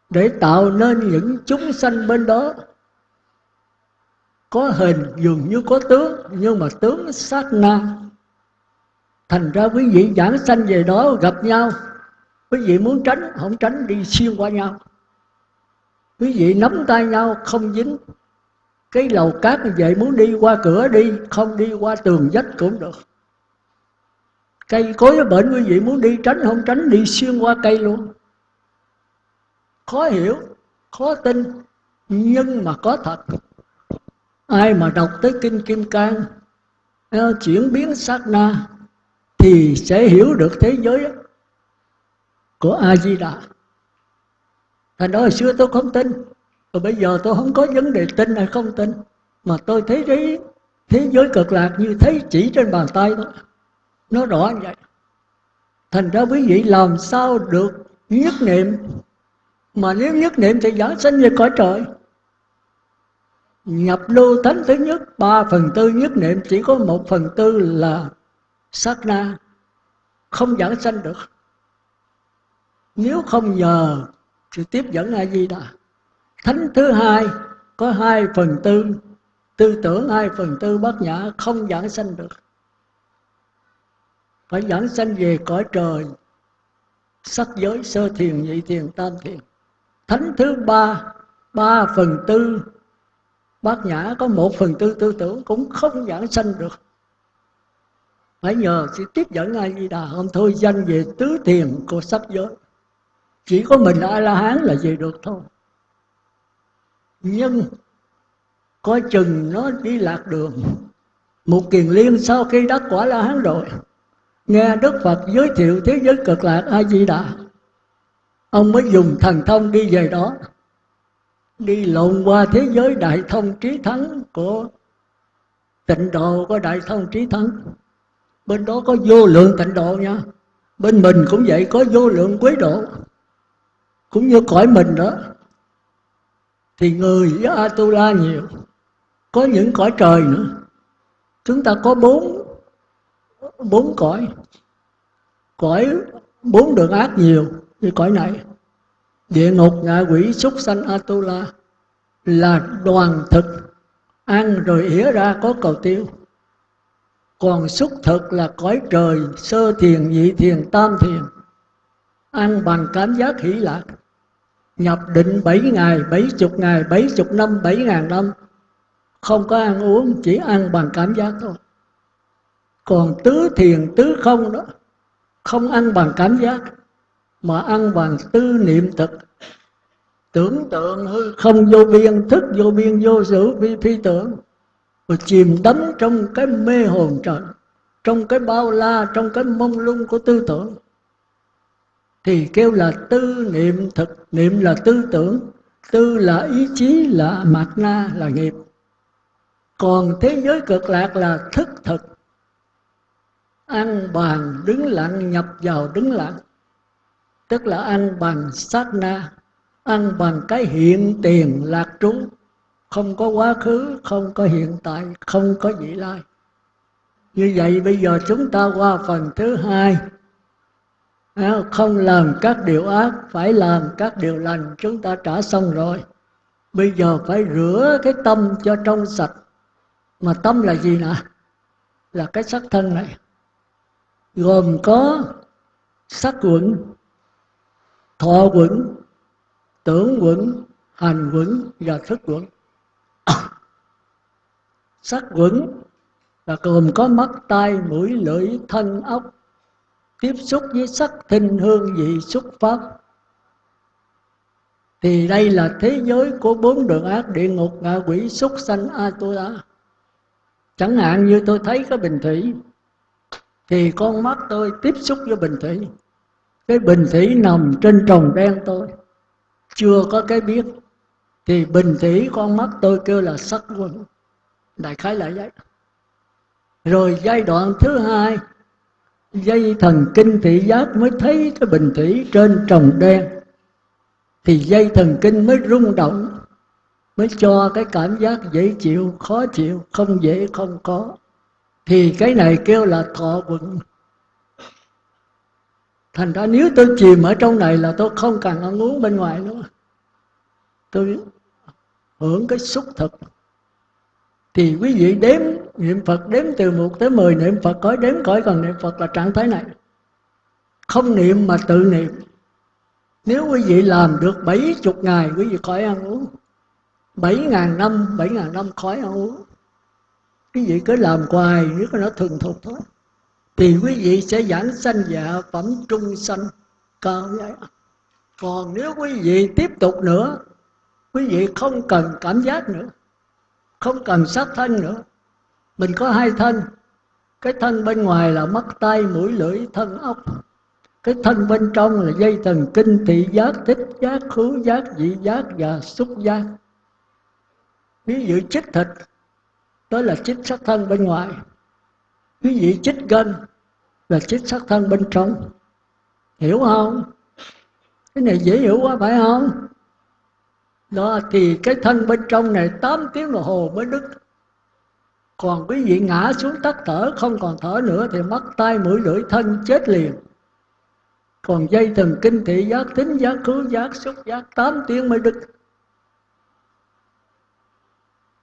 để tạo nên những chúng sanh bên đó. Có hình dường như có tướng, nhưng mà tướng sát na. Thành ra quý vị giảng sanh về đó gặp nhau quý vị muốn tránh, không tránh, đi xuyên qua nhau. Quý vị nắm tay nhau, không dính cái lầu cát như vậy. Muốn đi qua cửa đi, không đi qua tường vách cũng được. Cây cối bệnh quý vị muốn đi tránh, không tránh, đi xuyên qua cây luôn. Khó hiểu, khó tin, nhưng mà có thật. Ai mà đọc tới kinh kim cang à, chuyển biến sát na thì sẽ hiểu được thế giới của a di đà thành đó hồi xưa tôi không tin rồi bây giờ tôi không có vấn đề tin hay không tin. Mà tôi thấy thế, thế giới cực lạc như thấy chỉ trên bàn tay thôi. Nó rõ như vậy. Thành ra quý vị làm sao được nhất niệm? Mà nếu nhất niệm thì giảng sanh về cõi trời. Nhập lưu thánh thứ nhất ba phần tư nhất niệm chỉ có một phần tư là sát na. Không giảng sanh được nếu không nhờ sự tiếp dẫn a di đà. Thánh thứ hai có hai phần tư. Tư tưởng hai phần tư bát nhã không giảng sanh được. Phải giảng sanh về cõi trời, sắc giới, sơ thiền, nhị thiền, tam thiền. Thánh thứ ba ba phần tư bát nhã có một phần tư tư tưởng cũng không giảng sanh được. Phải nhờ sự tiếp dẫn ai di đà. Không thôi danh về tứ thiền của sắc giới chỉ có mình a la hán là về được thôi. Nhưng coi chừng nó đi lạc đường. Một kiền liên sau khi đắc quả la hán rồi, nghe đức phật giới thiệu thế giới cực lạc a di đà ông mới dùng thần thông đi về đó, đi lộn qua thế giới đại thông trí thắng của tịnh độ, có đại thông trí thắng. Bên đó có vô lượng tịnh độ nha. Bên mình cũng vậy, có vô lượng quế độ cũng như cõi mình đó, thì người với Atula nhiều, có những cõi trời nữa. Chúng ta có bốn bốn cõi. Cõi bốn đường ác nhiều như cõi này. Địa ngục, ngạ quỷ, súc sanh atula là đoàn thực. Ăn rồi ỉa ra có cầu tiêu. Còn xúc thực là cõi trời, sơ thiền, nhị thiền, tam thiền. Ăn bằng cảm giác hỷ lạc nhập định bảy ngày bảy chục ngày bảy chục năm bảy ngàn năm. Không có ăn uống chỉ ăn bằng cảm giác thôi. Còn tứ thiền tứ không đó không ăn bằng cảm giác mà ăn bằng tư niệm thực. Tưởng tượng hư không vô biên thức vô biên vô sử phi, phi tưởng. Và chìm đắm trong cái mê hồn trời trong cái bao la trong cái mông lung của tư tưởng thì kêu là tư niệm thực, niệm là tư tưởng, tư là ý chí, là mạt na, là nghiệp. Còn thế giới cực lạc là thức thực. Ăn bàn đứng lặng, nhập vào đứng lặng. Tức là ăn bằng sát na ăn bằng cái hiện tiền lạc trú. Không có quá khứ, không có hiện tại, không có vị lai. Như vậy bây giờ chúng ta qua phần thứ hai không làm các điều ác, phải làm các điều lành. Chúng ta trả xong rồi. Bây giờ phải rửa cái tâm cho trong sạch. Mà tâm là gì nè? Là cái sắc thân này. Gồm có sắc quẩn, thọ quẩn, tưởng quẩn, hành quẩn và thức quẩn. Sắc quẩn là gồm có mắt, tai, mũi, lưỡi, thân ốc tiếp xúc với sắc thinh hương vị xúc pháp. Thì đây là thế giới của bốn đường ác địa ngục ngạ quỷ xúc sanh a tu la chẳng hạn như tôi thấy cái bình thủy, thì con mắt tôi tiếp xúc với bình thủy. Cái bình thủy nằm trên trồng đen tôi, chưa có cái biết thì bình thủy con mắt tôi kêu là sắc quân. Đại khái là vậy. Rồi giai đoạn thứ hai dây thần kinh thị giác mới thấy cái bình thủy trên trồng đen. Thì dây thần kinh mới rung động, mới cho cái cảm giác dễ chịu, khó chịu, không dễ, không có. Thì cái này kêu là thọ vận thành ra nếu tôi chìm ở trong này là tôi không cần ăn uống bên ngoài nữa. Tôi hưởng cái xúc thực thì quý vị đếm, niệm Phật đếm từ một tới mười, niệm Phật cõi đếm khỏi còn niệm Phật là trạng thái này. Không niệm mà tự niệm. Nếu quý vị làm được bảy chục ngày, quý vị khỏi ăn uống. Bảy ngàn năm, bảy ngàn năm khỏi ăn uống. Quý vị cứ làm hoài, nếu có nó thường thuộc thôi. Thì quý vị sẽ giảng sanh dạ phẩm trung sanh cao vậy còn nếu quý vị tiếp tục nữa, quý vị không cần cảm giác nữa không cần sát thân nữa. Mình có hai thân. Cái thân bên ngoài là mắt tay mũi, lưỡi, thân ốc cái thân bên trong là dây thần kinh thị giác, thích giác, khứu giác vị giác và xúc giác. Ví dụ chích thịt, đó là chích sát thân bên ngoài. Quý vị chích gân, là chích sát thân bên trong. Hiểu không? Cái này dễ hiểu quá, phải không? Đó, thì cái thân bên trong này 8 tiếng đồng hồ mới đứt còn quý vị ngã xuống tắt thở, không còn thở nữa thì mắt tay mũi, lưỡi, thân chết liền. Còn dây thần kinh thị giác, tính giác khứ giác, xúc giác 8 tiếng mới đứt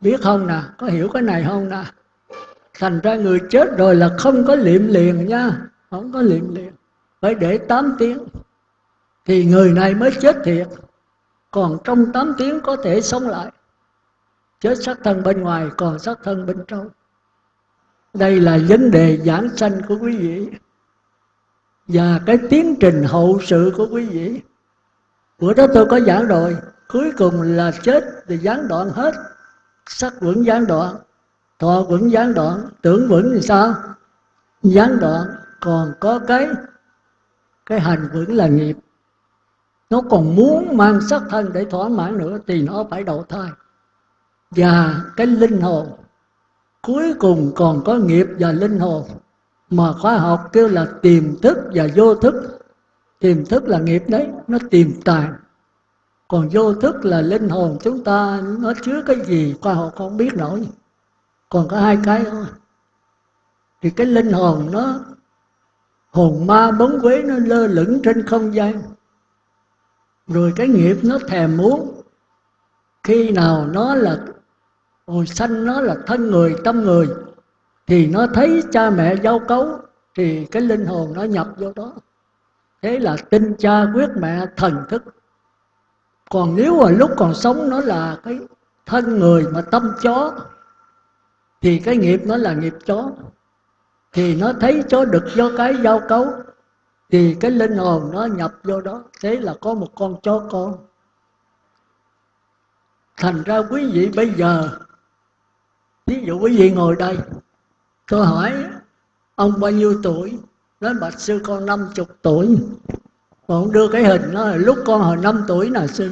biết không nè? Có hiểu cái này không nè? Thành ra người chết rồi là không có liệm liền nha. Không có liệm liền. Phải để 8 tiếng. Thì người này mới chết thiệt còn trong 8 tiếng có thể sống lại. Chết xác thân bên ngoài, còn xác thân bên trong. Đây là vấn đề giảng sanh của quý vị. Và cái tiến trình hậu sự của quý vị. Bữa đó tôi có giảng rồi. Cuối cùng là chết thì gián đoạn hết. Sắc vẫn gián đoạn, thọ vẫn gián đoạn, tưởng vẫn thì sao? Gián đoạn, còn có cái cái hành vẫn là nghiệp nó còn muốn mang sắc thân để thỏa mãn nữa thì nó phải đầu thai. Và cái linh hồn, cuối cùng còn có nghiệp và linh hồn, mà khoa học kêu là tiềm thức và vô thức. Tiềm thức là nghiệp đấy, nó tiềm tàng. Còn vô thức là linh hồn chúng ta, nó chứa cái gì, khoa học không biết nổi. Còn có hai cái thôi. Thì cái linh hồn nó, hồn ma bóng quế nó lơ lửng trên không gian rồi cái nghiệp nó thèm muốn. Khi nào nó là hồi sanh, nó là thân người, tâm người, thì nó thấy cha mẹ giao cấu, thì cái linh hồn nó nhập vô đó. Thế là tin cha quyết mẹ thần thức. Còn nếu mà lúc còn sống nó là cái thân người mà tâm chó, thì cái nghiệp nó là nghiệp chó. Thì nó thấy chó đực do cái giao cấu thì cái linh hồn nó nhập vô đó, thế là có một con chó con. Thành ra quý vị bây giờ, ví dụ quý vị ngồi đây, tôi hỏi, ông bao nhiêu tuổi? Nói, bạch sư, con năm chục tuổi. Còn đưa cái hình nó là lúc con hồi năm tuổi nè, sư.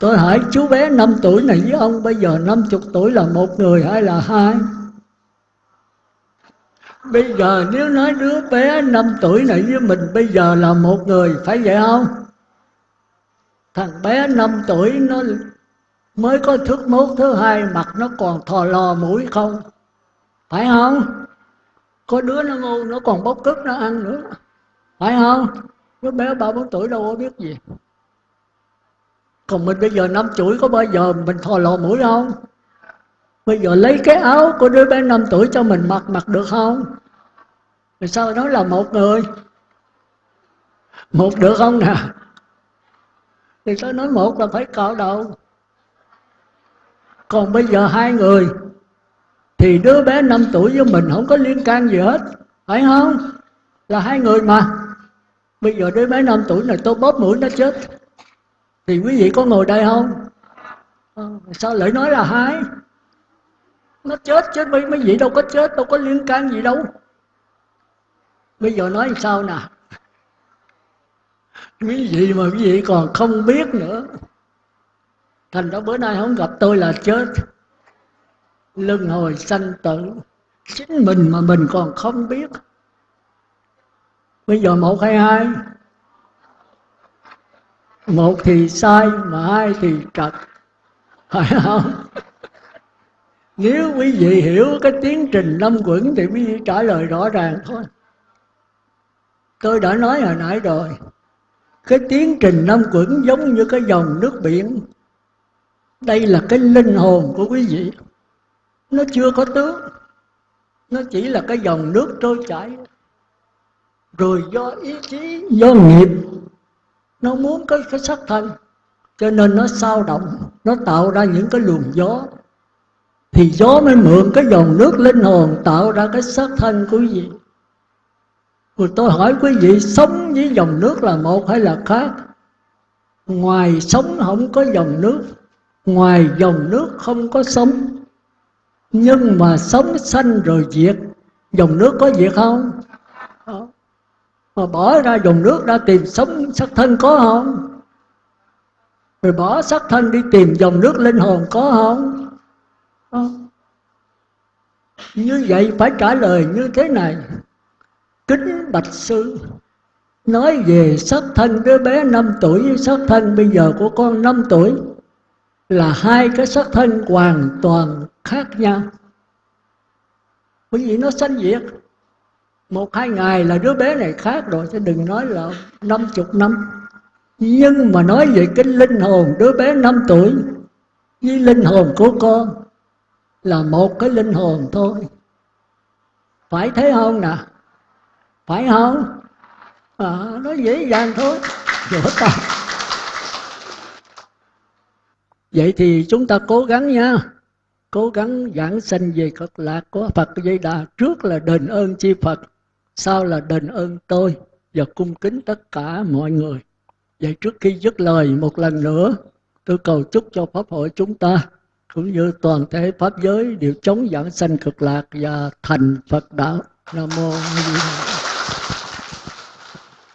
Tôi hỏi, chú bé năm tuổi này với ông bây giờ năm chục tuổi là một người hay là hai? Bây giờ nếu nói đứa bé năm tuổi này với mình bây giờ là một người, phải vậy không? Thằng bé năm tuổi nó mới có thước mốt thứ hai, mặt nó còn thò lò mũi không? Phải không? Có đứa nó ngu, nó còn bốc cức nó ăn nữa. Phải không? Đứa bé ba bốn tuổi đâu có biết gì. Còn mình bây giờ năm tuổi có bao giờ mình thò lò mũi không? Bây giờ lấy cái áo của đứa bé năm tuổi cho mình mặc mặc được không? Rồi sao nói là một người? Một được không nè? Thì tôi nói một là phải cạo đầu? Còn bây giờ hai người thì đứa bé 5 tuổi với mình không có liên can gì hết phải không? Là hai người mà. Bây giờ đứa bé 5 tuổi này tôi bóp mũi nó chết thì quý vị có ngồi đây không? À, sao lại nói là hai? Nó chết chết mấy mấy vị đâu có chết, đâu có liên can gì đâu. Bây giờ nói sao nè? Quý vị mà quý vị còn không biết nữa. Thành ra bữa nay không gặp tôi là chết. Luân hồi sanh tử. Chính mình mà mình còn không biết. Bây giờ một hay hai? Một thì sai mà hai thì trật. Phải không? Nếu quý vị hiểu cái tiến trình năm quẩn thì quý vị trả lời rõ ràng thôi. Tôi đã nói hồi nãy rồi. Cái tiến trình năm quẩn giống như cái dòng nước biển. Đây là cái linh hồn của quý vị. Nó chưa có tướng nó chỉ là cái dòng nước trôi chảy. Rồi do ý chí, do nghiệp, nó muốn cái cái sắc thân. Cho nên nó sao động, nó tạo ra những cái luồng gió thì gió mới mượn cái dòng nước linh hồn tạo ra cái sắc thân của quý vị. Rồi tôi hỏi quý vị, sống với dòng nước là một hay là khác? Ngoài sống không có dòng nước, ngoài dòng nước không có sống. Nhưng mà sống sanh rồi diệt, dòng nước có diệt không? Mà bỏ ra dòng nước ra tìm sống sắc thân có không? Rồi bỏ sắc thân đi tìm dòng nước linh hồn có không? Ờ. như vậy phải trả lời như thế này. Kính bạch sư, nói về sắc thân đứa bé 5 tuổi với sắc thân bây giờ của con 5 tuổi, là hai cái sắc thân hoàn toàn khác nhau. Bởi vì nó sanh diệt. Một hai ngày là đứa bé này khác rồi, chứ đừng nói là năm chục năm. Nhưng mà nói về cái linh hồn đứa bé 5 tuổi với linh hồn của con là một cái linh hồn thôi. Phải thế không nè? Phải không? À, nó dễ dàng thôi. Vỗ tay vậy thì chúng ta cố gắng nha. Cố gắng giảng sanh về cực lạc của Phật Di Đà trước là đền ơn chi Phật sau là đền ơn tôi và cung kính tất cả mọi người. Vậy trước khi dứt lời một lần nữa tôi cầu chúc cho pháp hội chúng ta cũng như toàn thể pháp giới đều chống giảng sanh cực lạc và thành Phật đạo. Nam mô A Di Đà